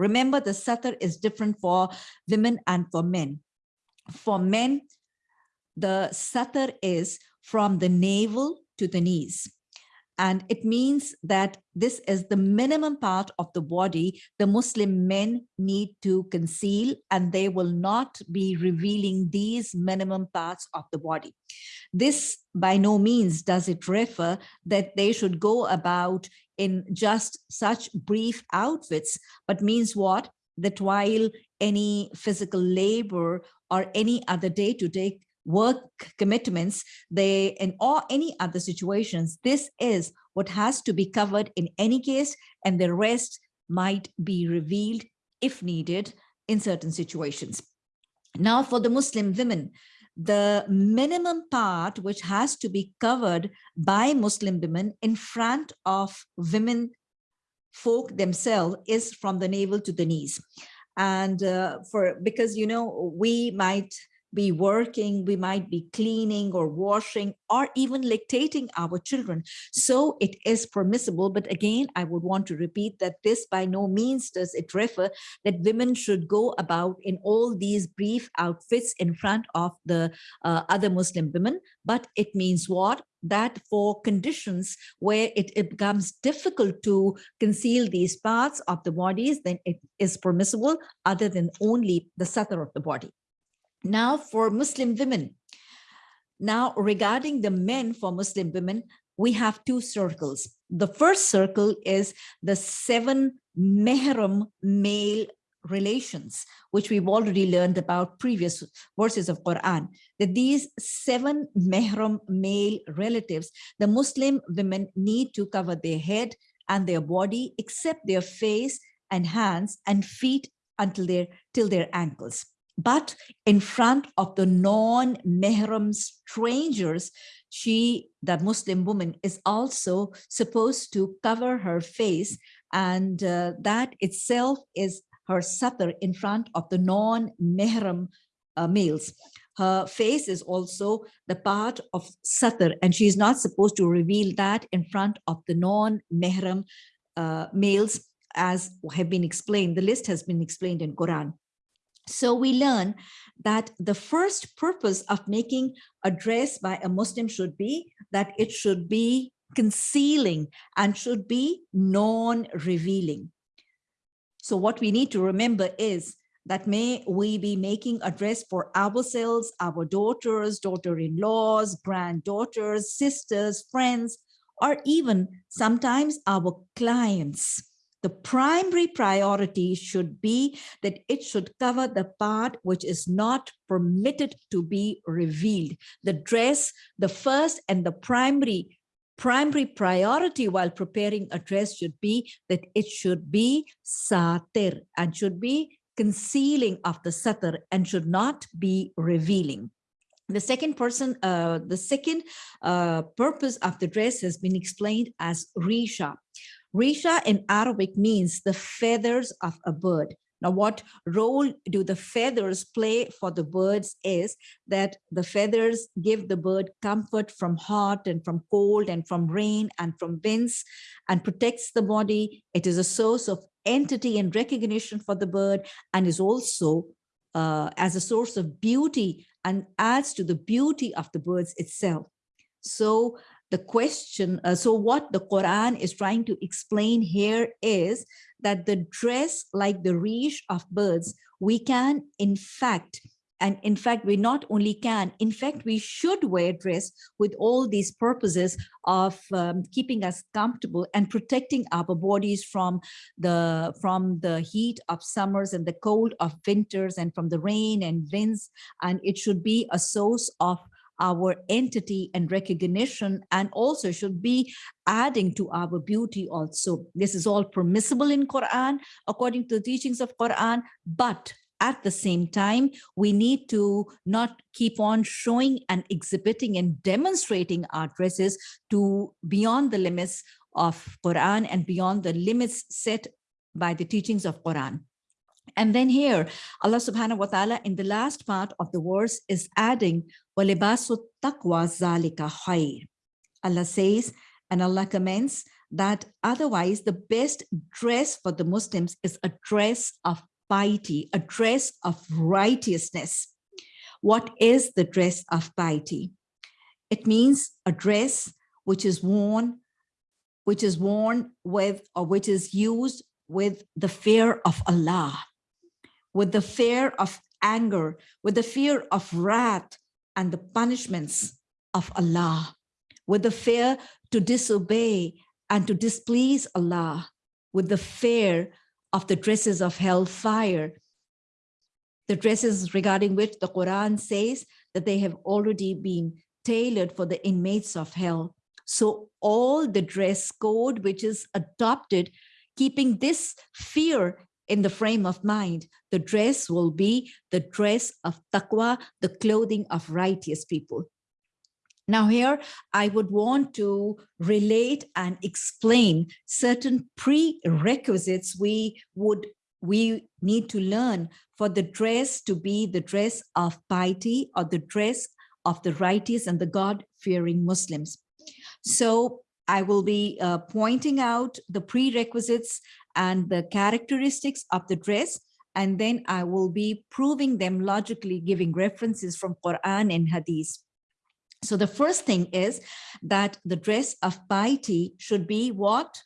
Remember the satar is different for women and for men. For men, the satar is from the navel to the knees. And it means that this is the minimum part of the body the Muslim men need to conceal and they will not be revealing these minimum parts of the body. This by no means does it refer that they should go about in just such brief outfits, but means what? That while any physical labor or any other day-to-day -day work commitments, they in all any other situations, this is what has to be covered in any case, and the rest might be revealed if needed in certain situations. Now for the Muslim women, the minimum part which has to be covered by Muslim women in front of women folk themselves is from the navel to the knees. And uh, for because you know we might be working, we might be cleaning or washing or even lactating our children. So it is permissible. But again, I would want to repeat that this by no means does it refer that women should go about in all these brief outfits in front of the uh, other Muslim women. But it means what? that for conditions where it, it, becomes difficult to conceal these parts of the bodies, then it is permissible other than only the satar of the body. Now for Muslim women. Now regarding the men for Muslim women, we have two circles. The first circle is the seven mehram male relations, which we've already learned about previous verses of Quran, that these seven mehram male relatives, the Muslim women need to cover their head and their body, except their face and hands and feet until their till their ankles. But in front of the non-mehram strangers, she, the Muslim woman, is also supposed to cover her face And uh, that itself is her satar in front of the non-mehram uh, males. Her face is also the part of satar and she is not supposed to reveal that in front of the non-mehram uh, males as have been explained. The list has been explained in Quran. So we learn that the first purpose of making a dress by a Muslim should be that it should be concealing and should be non-revealing. So what we need to remember is that may we be making a dress for ourselves, our daughters, daughter-in-laws, granddaughters, sisters, friends, or even sometimes our clients the primary priority should be that it should cover the part which is not permitted to be revealed. The dress, the first and the primary primary priority while preparing a dress should be that it should be satir and should be concealing of the satir and should not be revealing. The second person, uh, the second uh, purpose of the dress has been explained as risha. Risha in Arabic means the feathers of a bird. Now, what role do the feathers play for the birds is that the feathers give the bird comfort from hot and from cold and from rain and from winds and protects the body. It is a source of entity and recognition for the bird and is also uh, as a source of beauty and adds to the beauty of the birds itself. So the question, uh, so what the Quran is trying to explain here is that the dress like the reach of birds, we can in fact, and in fact, we not only can, in fact, we should wear dress with all these purposes of um, keeping us comfortable and protecting our bodies from the, from the heat of summers and the cold of winters and from the rain and winds. And it should be a source of our entity and recognition and also should be adding to our beauty also. This is all permissible in Quran according to the teachings of Quran, but at the same time, we need to not keep on showing and exhibiting and demonstrating our dresses to beyond the limits of Quran and beyond the limits set by the teachings of Quran. And then here, Allah subhanahu wa ta'ala in the last part of the verse is adding, وَلِبَاسُ التَّقْوَى ذَلِكَ خَيْرٌ Allah says, and Allah comments that otherwise the best dress for the Muslims is a dress of piety, a dress of righteousness. What is the dress of piety? It means a dress which is worn, which is worn with or which is used with the fear of Allah with the fear of anger, with the fear of wrath and the punishments of Allah, with the fear to disobey and to displease Allah, with the fear of the dresses of hellfire, the dresses regarding which the Quran says that they have already been tailored for the inmates of hell. So all the dress code which is adopted, keeping this fear in the frame of mind, the dress will be the dress of taqwa, the clothing of righteous people. Now here, I would want to relate and explain certain prerequisites we would we need to learn for the dress to be the dress of piety or the dress of the righteous and the God-fearing Muslims. So I will be uh, pointing out the prerequisites and the characteristics of the dress and then I will be proving them logically giving references from Quran and Hadith. So the first thing is that the dress of piety should be what?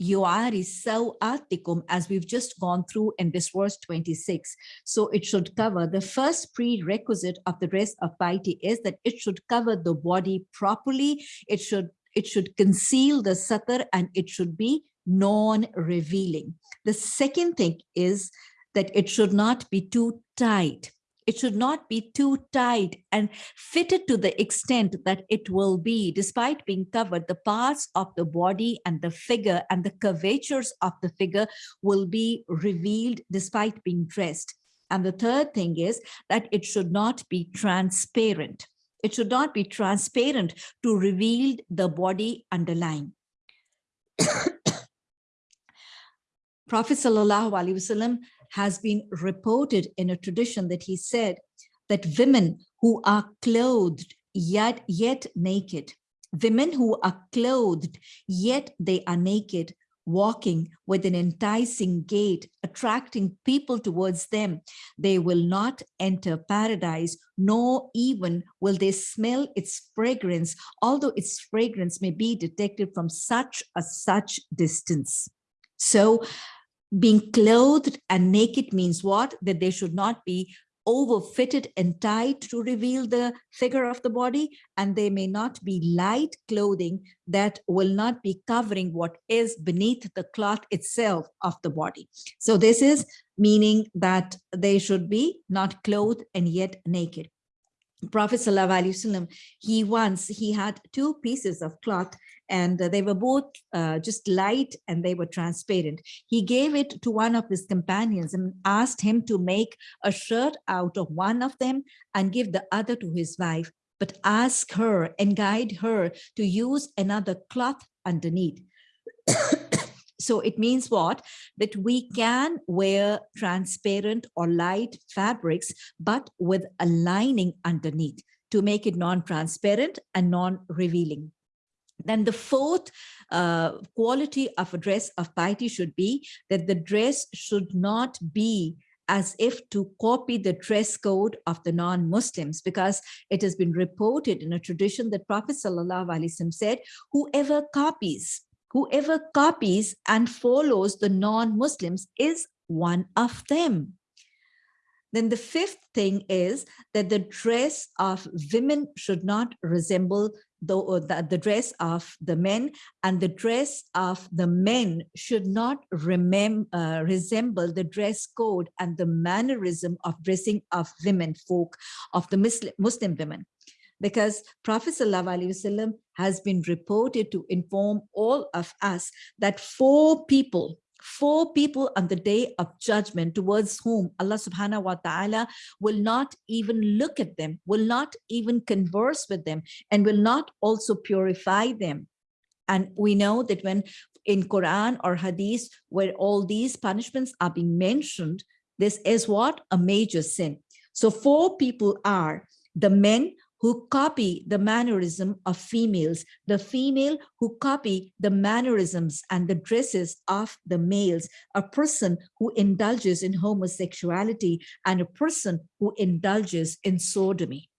Yuari sawatikum, as we've just gone through in this verse 26. So it should cover, the first prerequisite of the dress of piety is that it should cover the body properly. It should, it should conceal the satar and it should be non-revealing. The second thing is that it should not be too tight. It should not be too tight and fitted to the extent that it will be, despite being covered, the parts of the body and the figure and the curvatures of the figure will be revealed despite being dressed. And the third thing is that it should not be transparent. It should not be transparent to reveal the body underlying. Prophet Wasallam has been reported in a tradition that he said that women who are clothed yet, yet naked, women who are clothed yet they are naked, walking with an enticing gait, attracting people towards them. They will not enter paradise, nor even will they smell its fragrance, although its fragrance may be detected from such a such distance. So being clothed and naked means what? That they should not be overfitted and tight to reveal the figure of the body and they may not be light clothing that will not be covering what is beneath the cloth itself of the body so this is meaning that they should be not clothed and yet naked Prophet Wasallam, he once, he had two pieces of cloth and they were both uh, just light and they were transparent. He gave it to one of his companions and asked him to make a shirt out of one of them and give the other to his wife, but ask her and guide her to use another cloth underneath. So it means what? That we can wear transparent or light fabrics, but with a lining underneath to make it non-transparent and non-revealing. Then the fourth uh, quality of a dress of piety should be that the dress should not be as if to copy the dress code of the non-Muslims because it has been reported in a tradition that Prophet ﷺ said, whoever copies whoever copies and follows the non-Muslims is one of them. Then the fifth thing is that the dress of women should not resemble the, the, the, dress of the men and the dress of the men should not remem, uh, resemble the dress code and the mannerism of dressing of women folk of the Muslim, Muslim women because Prophet ﷺ has been reported to inform all of us that four people four people on the day of judgment towards whom Allah subhanahu wa ta'ala will not even look at them, will not even converse with them, and will not also purify them. And we know that when in Quran or Hadith, where all these punishments are being mentioned, this is what? A major sin. So four people are the men who copy the mannerism of females, the female who copy the mannerisms and the dresses of the males, a person who indulges in homosexuality, and a person who indulges in sodomy.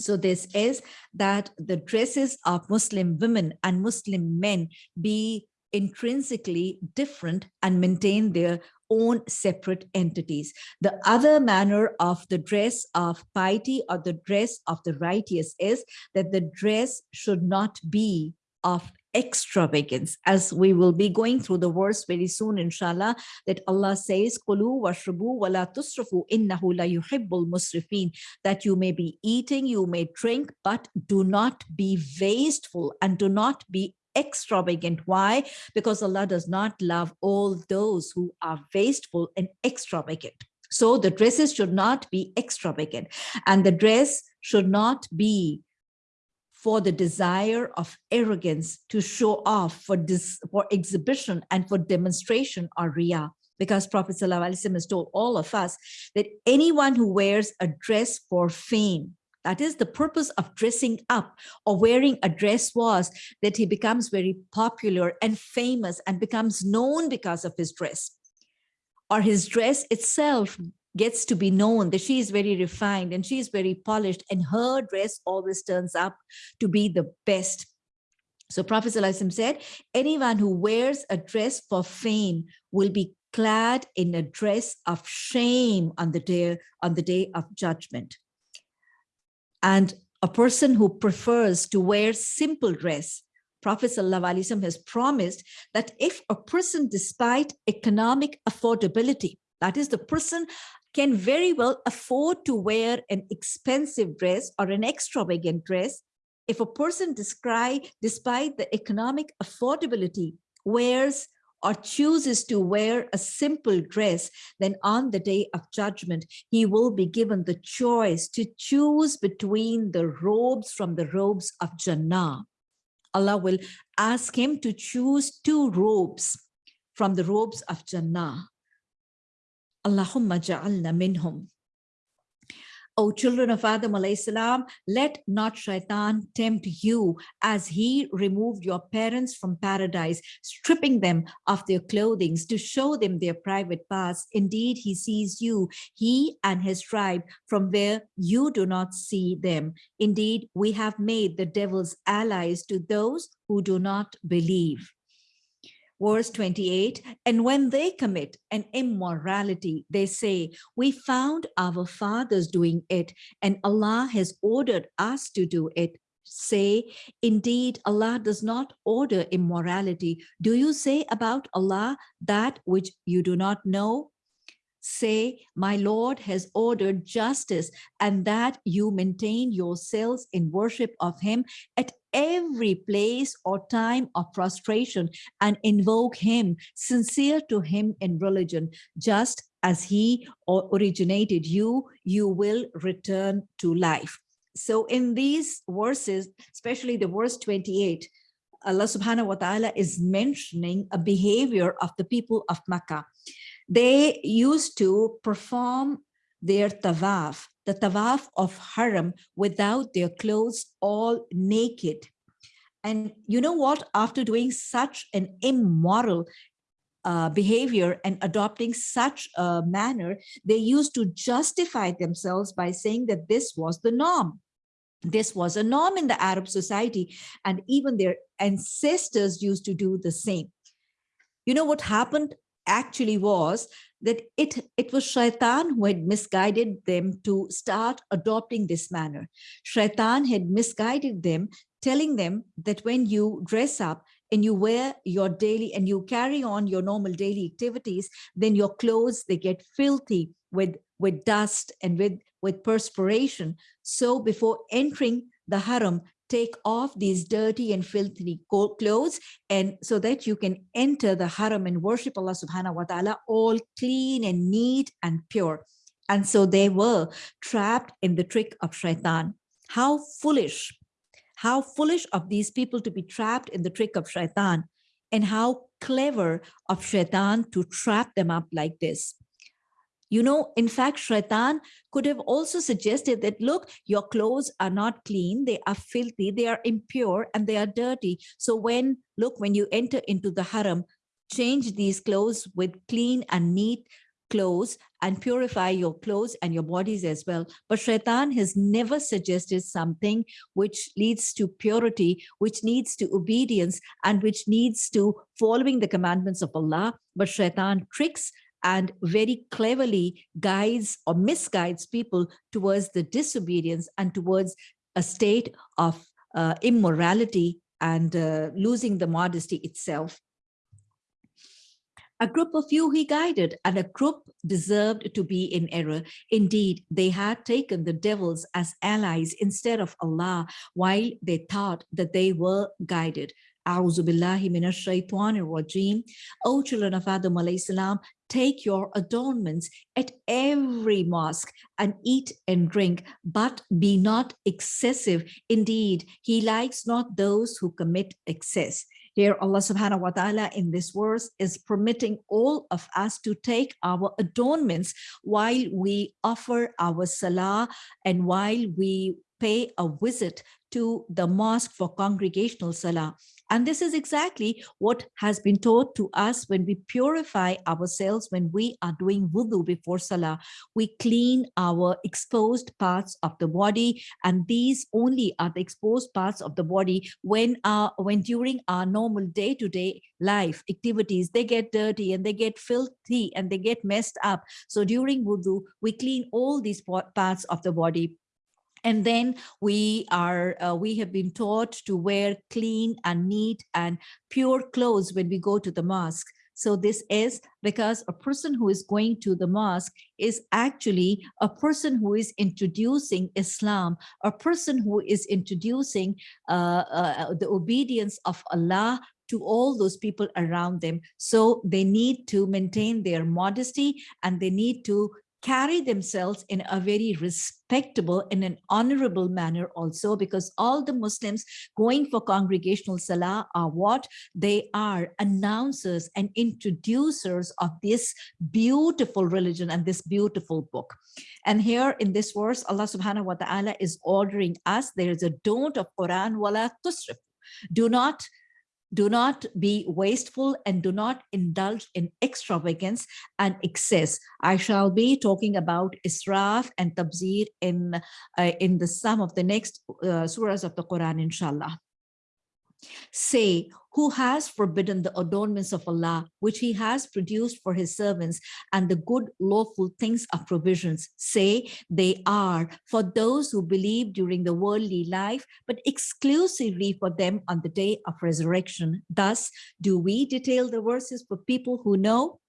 So this is that the dresses of Muslim women and Muslim men be intrinsically different and maintain their own separate entities. The other manner of the dress of piety or the dress of the righteous is that the dress should not be of extravagance as we will be going through the verse very soon inshallah that Allah says kulu washrabu wala tusrafu innahu la yuhibbul musrifin that you may be eating you may drink but do not be wasteful and do not be extravagant. Why? Because Allah does not love all those who are wasteful and extravagant. So the dresses should not be extravagant and the dress should not be for the desire of arrogance to show off for this for exhibition and for demonstration or riyah because Prophet ﷺ has told all of us that anyone who wears a dress for fame that is the purpose of dressing up or wearing a dress was that he becomes very popular and famous and becomes known because of his dress. Or his dress itself gets to be known that she is very refined and she is very polished and her dress always turns up to be the best. So Prophet said, anyone who wears a dress for fame will be clad in a dress of shame on the day, on the day of judgment. And a person who prefers to wear simple dress, Prophet ﷺ has promised that if a person, despite economic affordability, that is the person can very well afford to wear an expensive dress or an extravagant dress, if a person describe, despite the economic affordability, wears or chooses to wear a simple dress, then on the day of judgment, he will be given the choice to choose between the robes from the robes of Jannah. Allah will ask him to choose two robes, from the robes of Jannah. Allahumma ja'alna minhum. O children of Adam alayhi salam, let not shaitan tempt you as he removed your parents from paradise, stripping them of their clothing to show them their private parts. Indeed, he sees you, he and his tribe, from where you do not see them. Indeed, we have made the devil's allies to those who do not believe verse 28, and when they commit an immorality, they say, we found our fathers doing it, and Allah has ordered us to do it. Say, indeed, Allah does not order immorality. Do you say about Allah that which you do not know? say, my Lord has ordered justice and that you maintain yourselves in worship of him at every place or time of prostration and invoke him, sincere to him in religion, just as he originated you, you will return to life. So in these verses, especially the verse 28, Allah subhanahu wa ta'ala is mentioning a behavior of the people of Makkah. They used to perform their tawaf, the tawaf of haram without their clothes all naked. And you know what, after doing such an immoral uh, behavior and adopting such a manner, they used to justify themselves by saying that this was the norm. This was a norm in the Arab society, and even their ancestors used to do the same. You know what happened actually was that it, it was Shaitan who had misguided them to start adopting this manner. Shaitan had misguided them, telling them that when you dress up and you wear your daily and you carry on your normal daily activities, then your clothes, they get filthy with, with dust and with, with perspiration. So before entering the haram, take off these dirty and filthy clothes and so that you can enter the haram and worship Allah subhanahu wa ta'ala all clean and neat and pure. And so they were trapped in the trick of shaitan. How foolish, how foolish of these people to be trapped in the trick of shaitan and how clever of shaitan to trap them up like this. You know, in fact, Shaitan could have also suggested that, look, your clothes are not clean, they are filthy, they are impure, and they are dirty. So when, look, when you enter into the haram, change these clothes with clean and neat clothes and purify your clothes and your bodies as well. But Shaitan has never suggested something which leads to purity, which needs to obedience, and which needs to following the commandments of Allah. But Shaitan tricks and very cleverly guides or misguides people towards the disobedience and towards a state of uh, immorality and uh, losing the modesty itself. A group of you he guided, and a group deserved to be in error. Indeed, they had taken the devils as allies instead of Allah, while they thought that they were guided. A'udhu billahi minash shaitanir rajim. O children of Adam alayhi salam, take your adornments at every mosque and eat and drink, but be not excessive. Indeed, he likes not those who commit excess. Here, Allah subhanahu wa ta'ala in this verse is permitting all of us to take our adornments while we offer our salah and while we pay a visit to the mosque for congregational salah. And this is exactly what has been taught to us when we purify ourselves, when we are doing wudu before salah, we clean our exposed parts of the body. And these only are the exposed parts of the body when, our, when during our normal day-to-day -day life activities, they get dirty and they get filthy and they get messed up. So during wudu, we clean all these parts of the body and then we are, uh, we have been taught to wear clean and neat and pure clothes when we go to the mosque. So this is because a person who is going to the mosque is actually a person who is introducing Islam, a person who is introducing uh, uh, the obedience of Allah to all those people around them. So they need to maintain their modesty and they need to carry themselves in a very respectable in an honorable manner also because all the Muslims going for congregational salah are what they are announcers and introducers of this beautiful religion and this beautiful book. And here in this verse, Allah subhanahu wa ta'ala is ordering us, there is a don't of Quran wala tusrif. Do not do not be wasteful and do not indulge in extravagance and excess. I shall be talking about israf and tabzir in, uh, in the sum of the next uh, surahs of the Quran, inshallah. Say, who has forbidden the adornments of Allah, which he has produced for his servants, and the good lawful things of provisions. Say, they are for those who believe during the worldly life, but exclusively for them on the day of resurrection. Thus, do we detail the verses for people who know?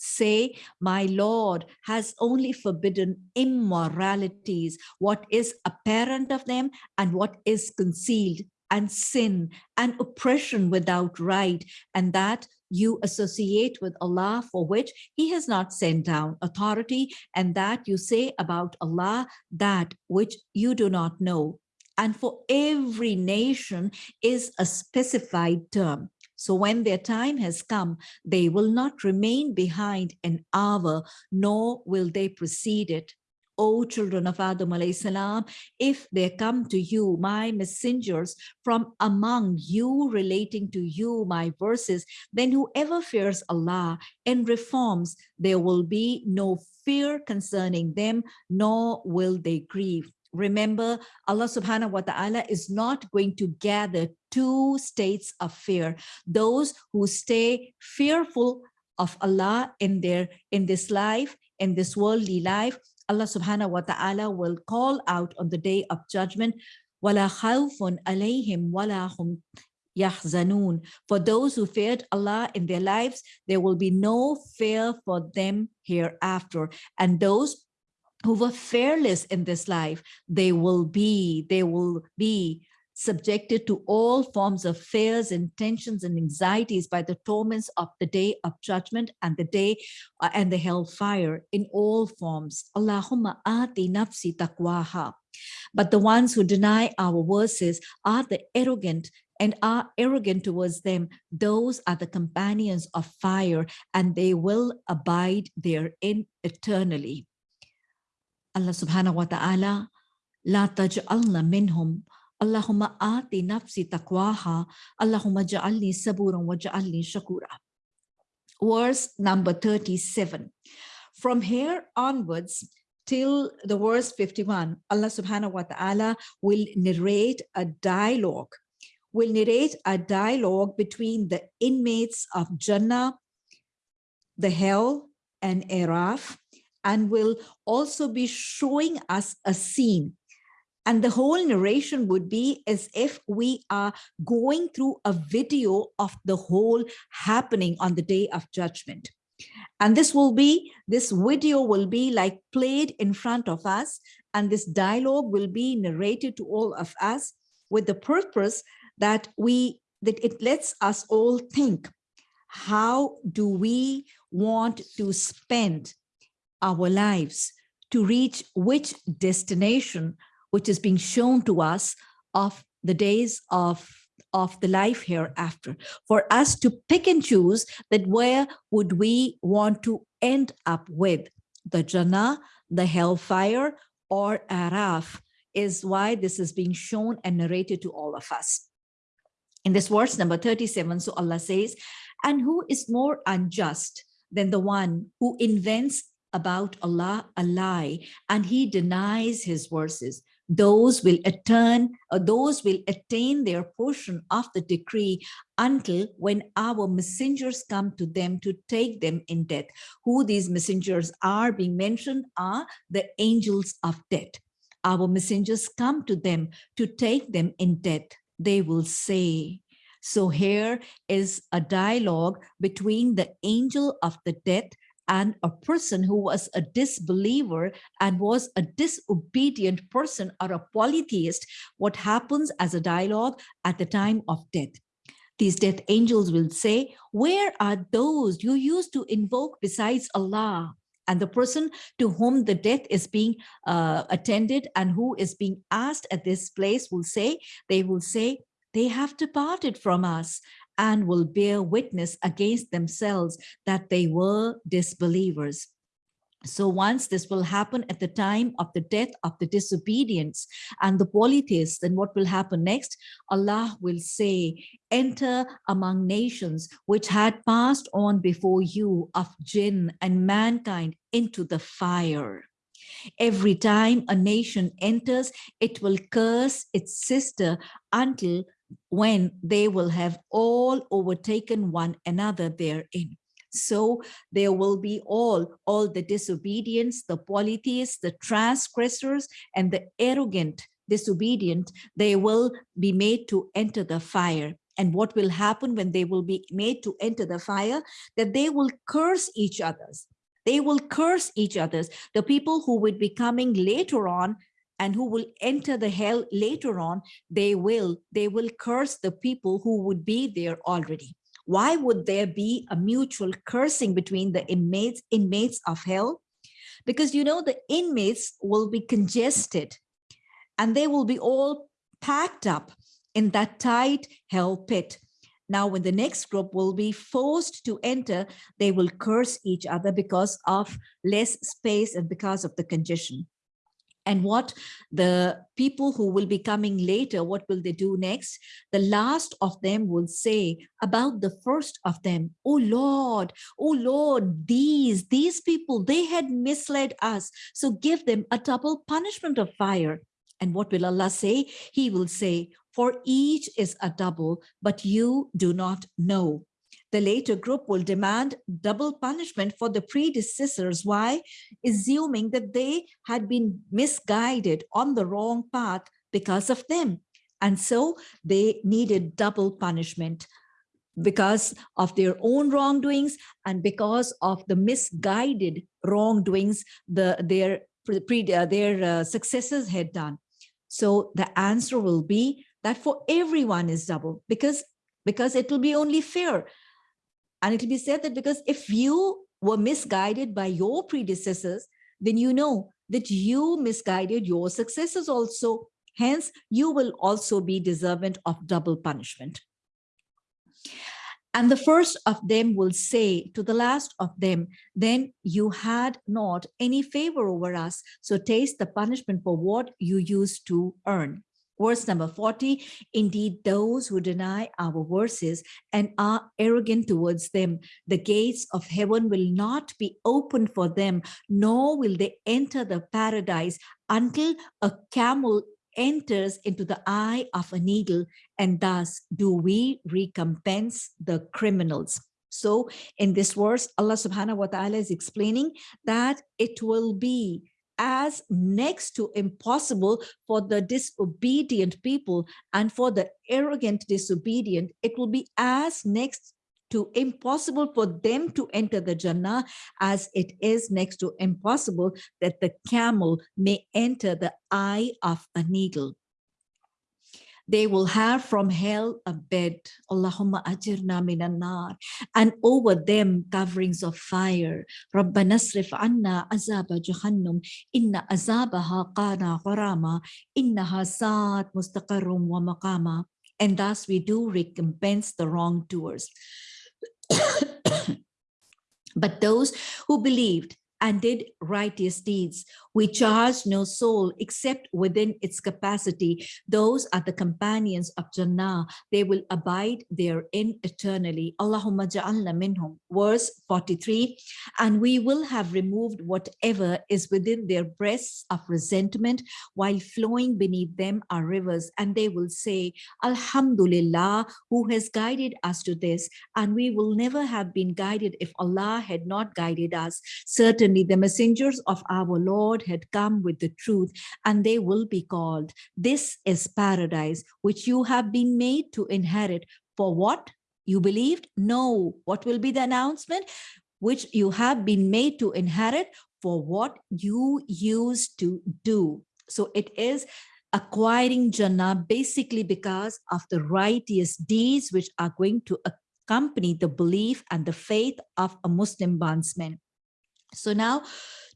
say, my Lord has only forbidden immoralities, what is apparent of them and what is concealed, and sin and oppression without right, and that you associate with Allah for which he has not sent down authority, and that you say about Allah that which you do not know. And for every nation is a specified term. So when their time has come, they will not remain behind an hour, nor will they precede it. O children of Adam salam, if there come to you my messengers from among you relating to you my verses, then whoever fears Allah and reforms, there will be no fear concerning them, nor will they grieve. Remember, Allah subhanahu wa ta'ala is not going to gather two states of fear. Those who stay fearful of Allah in their in this life, in this worldly life, Allah subhanahu wa ta'ala will call out on the day of judgment, وَلَا خَوْفٌ عَلَيْهِمْ وَلَا هُمْ يَحْزَنُونَ For those who feared Allah in their lives, there will be no fear for them hereafter. And those who were fearless in this life, they will be, they will be subjected to all forms of fears and tensions and anxieties by the torments of the day of judgment and the day uh, and the hellfire in all forms. Allahumma ati nafsi taqwaha. But the ones who deny our verses are the arrogant and are arrogant towards them. Those are the companions of fire and they will abide therein eternally. Allah subhanahu wa ta'ala, la taj'alna minhum Allahumma ati nafsi taqwaha. Allahumma ja'alni saburan wa ja'alni shakura. Verse number 37. From here onwards, till the verse 51, Allah subhanahu wa ta'ala will narrate a dialogue, will narrate a dialogue between the inmates of Jannah, the hell, and Araf, and will also be showing us a scene and the whole narration would be as if we are going through a video of the whole happening on the day of judgment. And this will be, this video will be like played in front of us, and this dialogue will be narrated to all of us with the purpose that we, that it lets us all think, how do we want to spend our lives to reach which destination which is being shown to us of the days of of the life hereafter for us to pick and choose that where would we want to end up with the Jannah, the hellfire or Araf is why this is being shown and narrated to all of us. In this verse number 37, so Allah says, and who is more unjust than the one who invents about Allah a lie and he denies his verses those will attain or those will attain their portion of the decree until when our messengers come to them to take them in death. Who these messengers are being mentioned are the angels of death. Our messengers come to them to take them in death. They will say so here is a dialogue between the angel of the death and a person who was a disbeliever and was a disobedient person or a polytheist, what happens as a dialogue at the time of death. These death angels will say, where are those you used to invoke besides Allah? And the person to whom the death is being uh, attended and who is being asked at this place will say, they will say, they have departed from us and will bear witness against themselves that they were disbelievers. So once this will happen at the time of the death of the disobedience and the polytheists, then what will happen next? Allah will say, enter among nations which had passed on before you of jinn and mankind into the fire. Every time a nation enters, it will curse its sister until when they will have all overtaken one another therein. So there will be all, all the disobedience, the polytheists, the transgressors, and the arrogant disobedient, they will be made to enter the fire. And what will happen when they will be made to enter the fire? That they will curse each others. They will curse each others. The people who would be coming later on and who will enter the hell later on, they will, they will curse the people who would be there already. Why would there be a mutual cursing between the inmates, inmates of hell? Because you know, the inmates will be congested and they will be all packed up in that tight hell pit. Now, when the next group will be forced to enter, they will curse each other because of less space and because of the congestion and what the people who will be coming later, what will they do next? The last of them will say about the first of them, oh Lord, oh Lord, these, these people, they had misled us. So give them a double punishment of fire. And what will Allah say? He will say, for each is a double, but you do not know. The later group will demand double punishment for the predecessors. Why? Assuming that they had been misguided on the wrong path because of them. And so they needed double punishment because of their own wrongdoings and because of the misguided wrongdoings the, their, pre, uh, their uh, successors had done. So the answer will be that for everyone is double because, because it will be only fair and it will be said that because if you were misguided by your predecessors, then you know that you misguided your successors also. Hence, you will also be deserving of double punishment. And the first of them will say to the last of them, then you had not any favor over us, so taste the punishment for what you used to earn. Verse number 40, indeed, those who deny our verses and are arrogant towards them, the gates of heaven will not be opened for them, nor will they enter the paradise until a camel enters into the eye of a needle, and thus do we recompense the criminals. So in this verse, Allah subhanahu wa ta'ala is explaining that it will be as next to impossible for the disobedient people and for the arrogant disobedient, it will be as next to impossible for them to enter the Jannah as it is next to impossible that the camel may enter the eye of a needle. They will have from hell a bed, Allahumma ajirna minan nar, and over them coverings of fire. Rabbana srif anna azaba jahannam, inna azabaha qana gharama, innaha saat mustaqarrum wa maqama. And thus we do recompense the wrongdoers. <coughs> but those who believed and did righteous deeds. We charge no soul except within its capacity. Those are the companions of Jannah. They will abide therein eternally. Allahumma ja'alna minhum. Verse 43, and we will have removed whatever is within their breasts of resentment while flowing beneath them are rivers. And they will say, Alhamdulillah, who has guided us to this. And we will never have been guided if Allah had not guided us. Certainly Certainly the messengers of our Lord had come with the truth and they will be called. This is paradise, which you have been made to inherit. For what? You believed? No. What will be the announcement? Which you have been made to inherit for what you used to do. So it is acquiring Jannah basically because of the righteous deeds which are going to accompany the belief and the faith of a Muslim bondsman. So now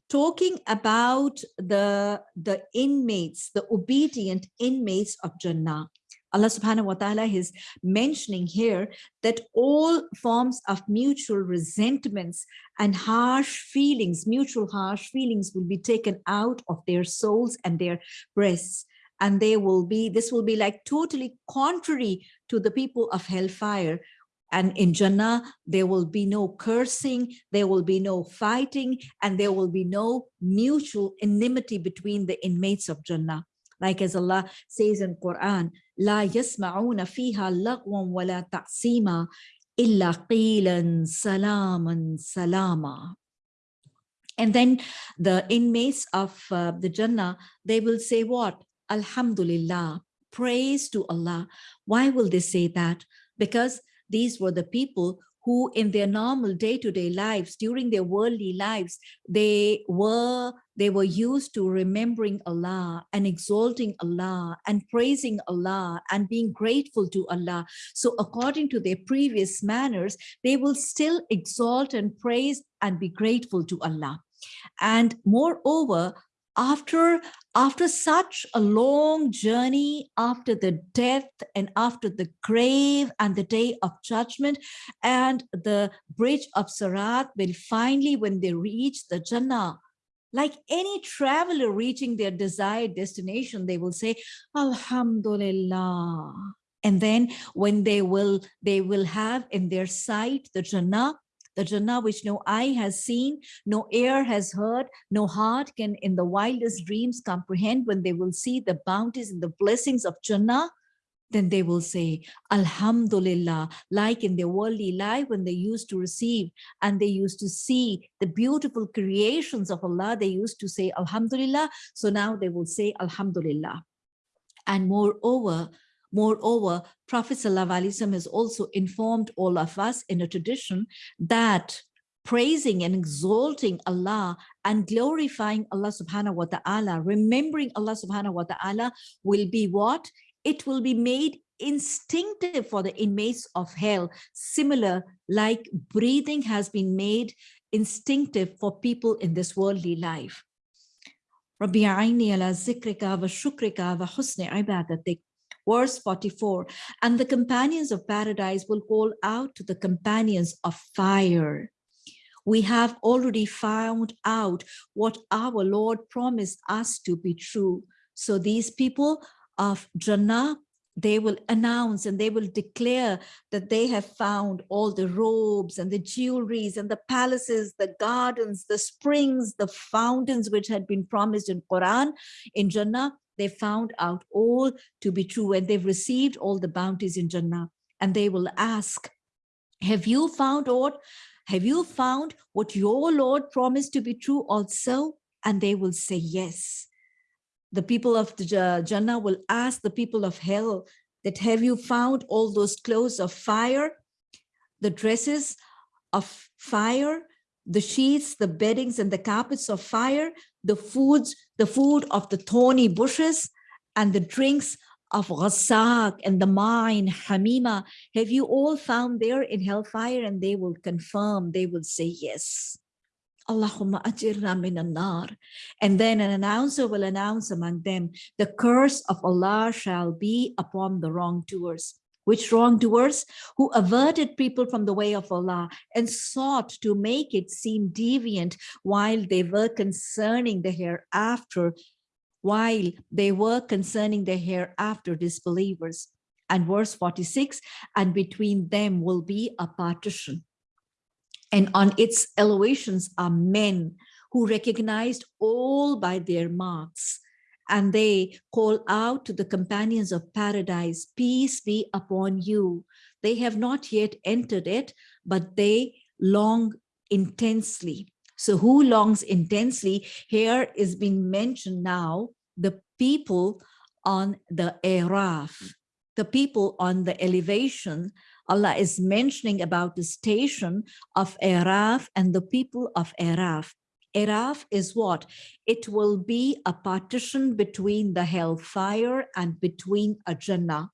talking about the, the inmates, the obedient inmates of Jannah. Allah subhanahu wa ta'ala is mentioning here that all forms of mutual resentments and harsh feelings, mutual harsh feelings will be taken out of their souls and their breasts. And they will be, this will be like totally contrary to the people of hellfire and in Jannah, there will be no cursing, there will be no fighting, and there will be no mutual enmity between the inmates of Jannah. Like as Allah says in Quran, لا يسمعون فيها لغوا ولا تعصيما إلا قيلا سلاما سلاما. And then the inmates of uh, the Jannah, they will say what? Alhamdulillah, praise to Allah. Why will they say that? Because these were the people who in their normal day-to-day -day lives, during their worldly lives, they were they were used to remembering Allah and exalting Allah and praising Allah and being grateful to Allah. So according to their previous manners, they will still exalt and praise and be grateful to Allah. And moreover, after after such a long journey after the death and after the grave and the day of judgment and the bridge of Sirat will finally when they reach the Jannah like any traveler reaching their desired destination they will say Alhamdulillah. And then when they will they will have in their sight the Jannah the Jannah which no eye has seen, no ear has heard, no heart can in the wildest dreams comprehend when they will see the bounties and the blessings of Jannah, then they will say, Alhamdulillah, like in their worldly life when they used to receive and they used to see the beautiful creations of Allah, they used to say, Alhamdulillah. So now they will say, Alhamdulillah. And moreover, Moreover, Prophet ﷺ has also informed all of us in a tradition that praising and exalting Allah and glorifying Allah subhanahu wa ta'ala, remembering Allah subhanahu wa ta'ala will be what? It will be made instinctive for the inmates of hell, similar like breathing has been made instinctive for people in this worldly life. ربي عيني على ذكرك وشكرك وحسن عبادتك Verse 44, and the companions of paradise will call out to the companions of fire. We have already found out what our Lord promised us to be true. So these people of Jannah, they will announce and they will declare that they have found all the robes and the jewelries and the palaces, the gardens, the springs, the fountains which had been promised in Quran in Jannah they found out all to be true and they've received all the bounties in Jannah. And they will ask, have you found what? Have you found what your Lord promised to be true also? And they will say yes. The people of the Jannah will ask the people of hell that have you found all those clothes of fire, the dresses of fire, the sheets, the beddings, and the carpets of fire, the foods, the food of the thorny bushes, and the drinks of Ghassak and the mine, Hamima, have you all found there in hellfire? And they will confirm, they will say yes. Allahumma ajirna min nar. And then an announcer will announce among them, the curse of Allah shall be upon the wrongdoers which wrongdoers who averted people from the way of Allah and sought to make it seem deviant while they were concerning the hereafter, while they were concerning the hereafter disbelievers. And verse 46, and between them will be a partition. And on its elevations are men who recognized all by their marks and they call out to the companions of paradise, peace be upon you. They have not yet entered it, but they long intensely. So who longs intensely? Here is being mentioned now, the people on the Araf, the people on the elevation. Allah is mentioning about the station of Araf and the people of Araf. Araf is what? It will be a partition between the hellfire and between a Jannah.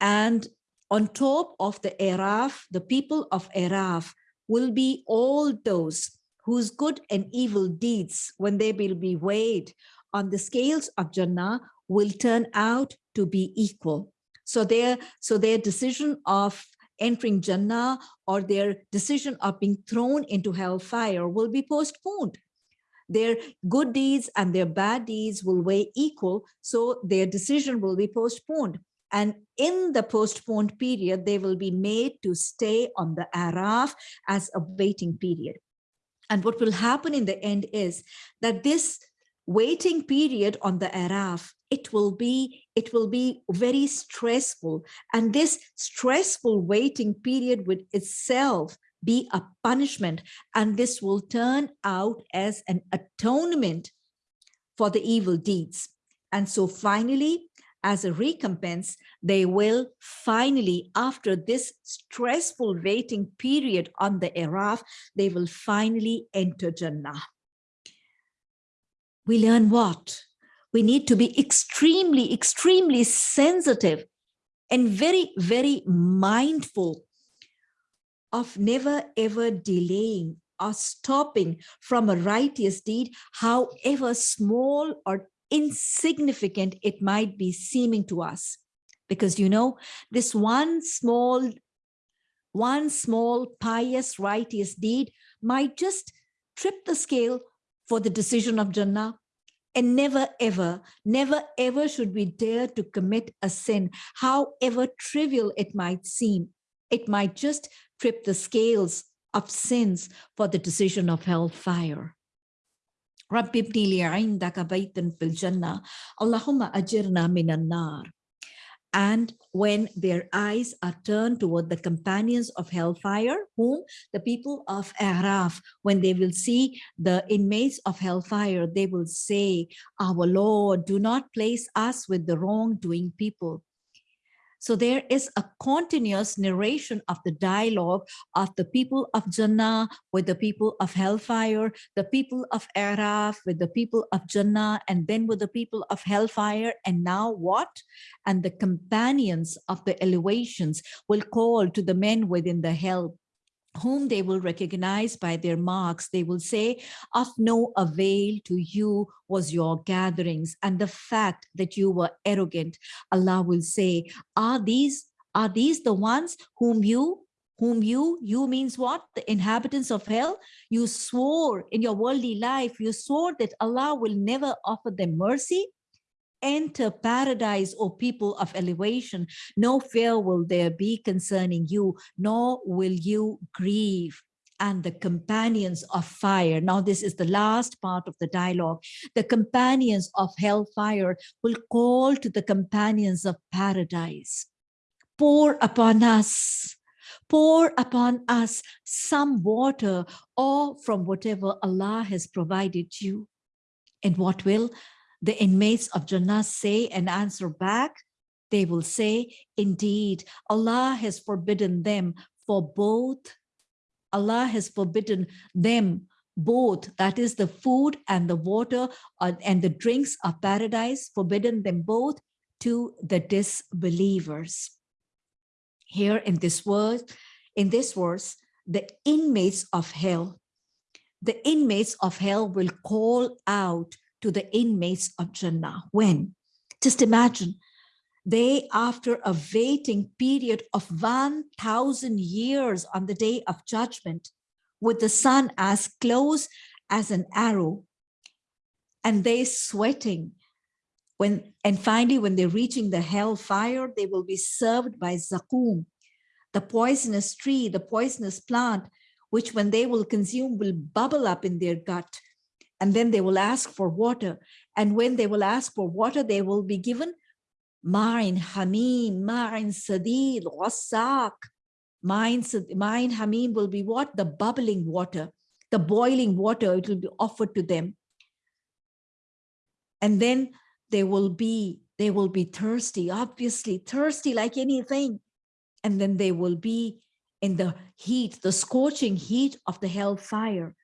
And on top of the Araf, the people of Araf will be all those whose good and evil deeds, when they will be weighed on the scales of Jannah, will turn out to be equal. So their, so their decision of entering Jannah or their decision of being thrown into hellfire will be postponed. Their good deeds and their bad deeds will weigh equal, so their decision will be postponed. And in the postponed period, they will be made to stay on the Araf as a waiting period. And what will happen in the end is that this waiting period on the Araf, it will be it will be very stressful. And this stressful waiting period would itself be a punishment. And this will turn out as an atonement for the evil deeds. And so finally, as a recompense, they will finally, after this stressful waiting period on the Araf, they will finally enter Jannah. We learn what? We need to be extremely, extremely sensitive and very, very mindful of never ever delaying or stopping from a righteous deed, however small or insignificant it might be seeming to us. Because, you know, this one small, one small pious righteous deed might just trip the scale for the decision of Jannah. And never ever, never ever should we dare to commit a sin, however trivial it might seem. It might just trip the scales of sins for the decision of hellfire. رب ابني لي عندك بيتا في الجنة اللهم أجرنا من النار and when their eyes are turned toward the companions of hellfire, whom the people of Araf, when they will see the inmates of hellfire, they will say, our Lord, do not place us with the wrongdoing people. So there is a continuous narration of the dialogue of the people of Jannah with the people of Hellfire, the people of Araf with the people of Jannah, and then with the people of Hellfire. And now what? And the companions of the elevations will call to the men within the hell whom they will recognize by their marks. They will say, of no avail to you was your gatherings and the fact that you were arrogant. Allah will say, are these, are these the ones whom you whom you, you means what? The inhabitants of hell, you swore in your worldly life, you swore that Allah will never offer them mercy enter paradise, O people of elevation. No fear will there be concerning you, nor will you grieve and the companions of fire. Now, this is the last part of the dialogue. The companions of hellfire will call to the companions of paradise. Pour upon us, pour upon us some water or from whatever Allah has provided you. And what will? The inmates of Jannah say and answer back, they will say, indeed, Allah has forbidden them for both. Allah has forbidden them both, that is the food and the water and the drinks of paradise, forbidden them both to the disbelievers. Here in this word, in this verse, the inmates of hell, the inmates of hell will call out to the inmates of Jannah. When? Just imagine, they, after a waiting period of 1,000 years on the day of judgment, with the sun as close as an arrow, and they sweating, when and finally when they're reaching the hellfire, they will be served by zaqqum, the poisonous tree, the poisonous plant, which when they will consume will bubble up in their gut and then they will ask for water. And when they will ask for water, they will be given mine hamim, mine sadid, wasak. Mine, mine hamim will be what? The bubbling water, the boiling water, it will be offered to them. And then they will be, they will be thirsty, obviously thirsty like anything. And then they will be in the heat, the scorching heat of the hellfire.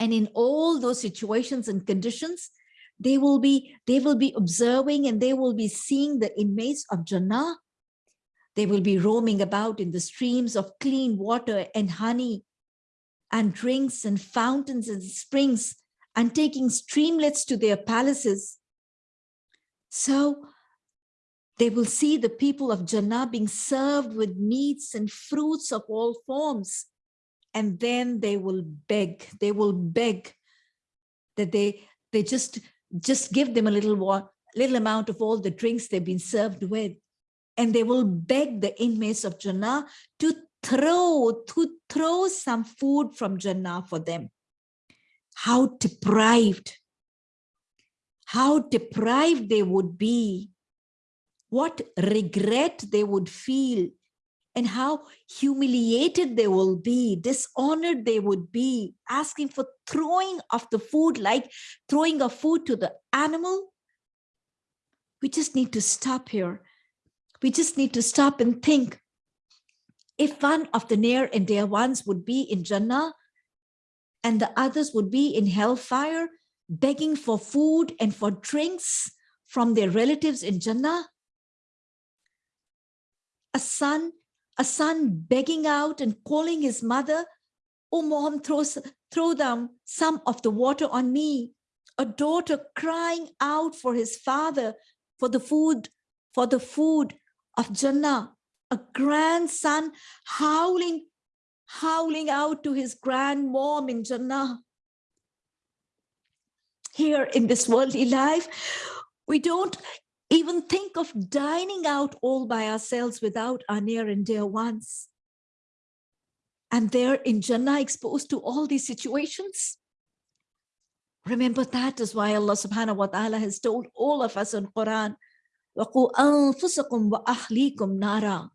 And in all those situations and conditions, they will be they will be observing and they will be seeing the inmates of Jannah. They will be roaming about in the streams of clean water and honey. and drinks and fountains and springs and taking streamlets to their palaces. So they will see the people of Jannah being served with meats and fruits of all forms. And then they will beg, they will beg that they, they just, just give them a little, little amount of all the drinks they've been served with. And they will beg the inmates of Jannah to throw, to throw some food from Jannah for them. How deprived, how deprived they would be, what regret they would feel, and how humiliated they will be, dishonored they would be, asking for throwing of the food, like throwing of food to the animal. We just need to stop here. We just need to stop and think, if one of the near and dear ones would be in Jannah and the others would be in hellfire, begging for food and for drinks from their relatives in Jannah, a son, a son begging out and calling his mother, oh mom, throw, throw down some of the water on me. A daughter crying out for his father, for the food, for the food of Jannah a grandson howling, howling out to his grandmom in Jannah. Here in this worldly life, we don't even think of dining out all by ourselves without our near and dear ones. And they're in Jannah exposed to all these situations. Remember that is why Allah subhanahu wa ta'ala has told all of us in Quran, وَقُوا أَنفُسَكُمْ وَأَهْلِيكُمْ نَارًا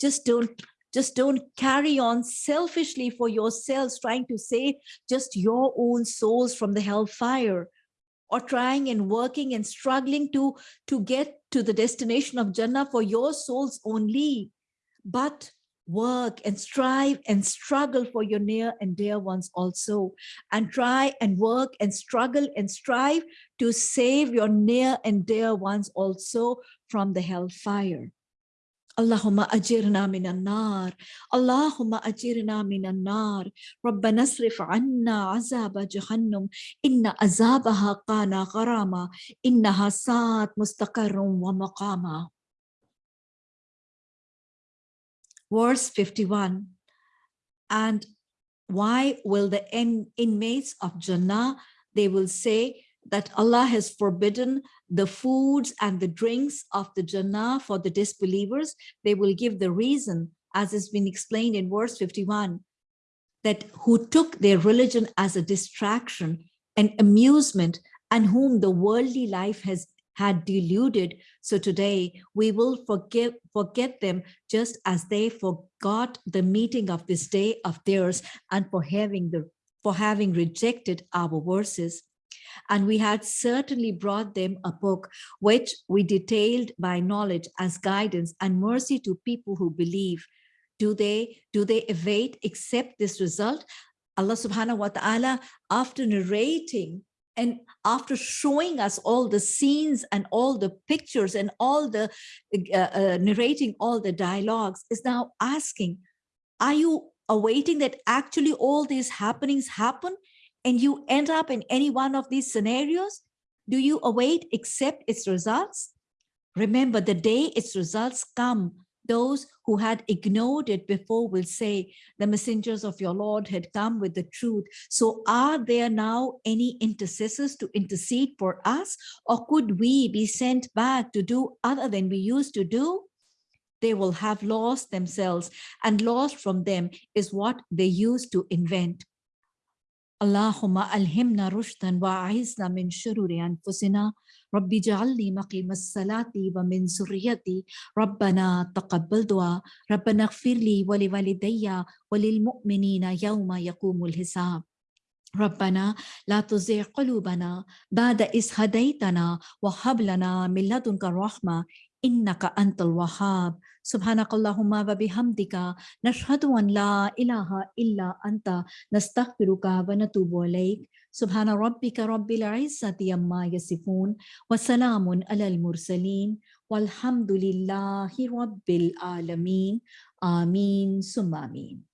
just don't just don't carry on selfishly for yourselves trying to save just your own souls from the hellfire or trying and working and struggling to to get to the destination of jannah for your souls only but work and strive and struggle for your near and dear ones also and try and work and struggle and strive to save your near and dear ones also from the hellfire اللهم أجرنا من النار. اللهم أجرنا من النار. ربنا اصرف عنا عذاب جهنم. إن عذابها كان غراما. إنها ساعت مستقر ومقاما. Verse 51 And why will the inmates of Jannah, they will say, that Allah has forbidden the foods and the drinks of the Jannah for the disbelievers, they will give the reason, as has been explained in verse 51, that who took their religion as a distraction and amusement and whom the worldly life has had deluded. So today we will forgive, forget them just as they forgot the meeting of this day of theirs and for having the for having rejected our verses. And we had certainly brought them a book which we detailed by knowledge as guidance and mercy to people who believe. Do they, do they evade, accept this result? Allah subhanahu wa ta'ala, after narrating and after showing us all the scenes and all the pictures and all the uh, uh, narrating all the dialogues is now asking, are you awaiting that actually all these happenings happen and you end up in any one of these scenarios, do you await, accept its results? Remember, the day its results come, those who had ignored it before will say, the messengers of your Lord had come with the truth. So are there now any intercessors to intercede for us? Or could we be sent back to do other than we used to do? They will have lost themselves and lost from them is what they used to invent. اللهم ألهمنا رشدا وأعزنا من شرور أنفسنا. ربي اجعلني مقيم الصلاة ومن ذريتي. ربنا تقبل دعاء. ربنا اغفر لي ولوالدي وللمؤمنين يوم يقوم الحساب. ربنا لا تزغ قلوبنا بعد إذ هديتنا وهب لنا من لدنك الرحمة. إنك أنت الوهاب. سبحانك اللهم وبحمدك نشهد أن لا إله إلا أنت نستغفرك ونتوب إليك. سبحان ربك رب العزة عما يصفون وسلام على المرسلين والحمد لله رب العالمين. آمين ثم آمين.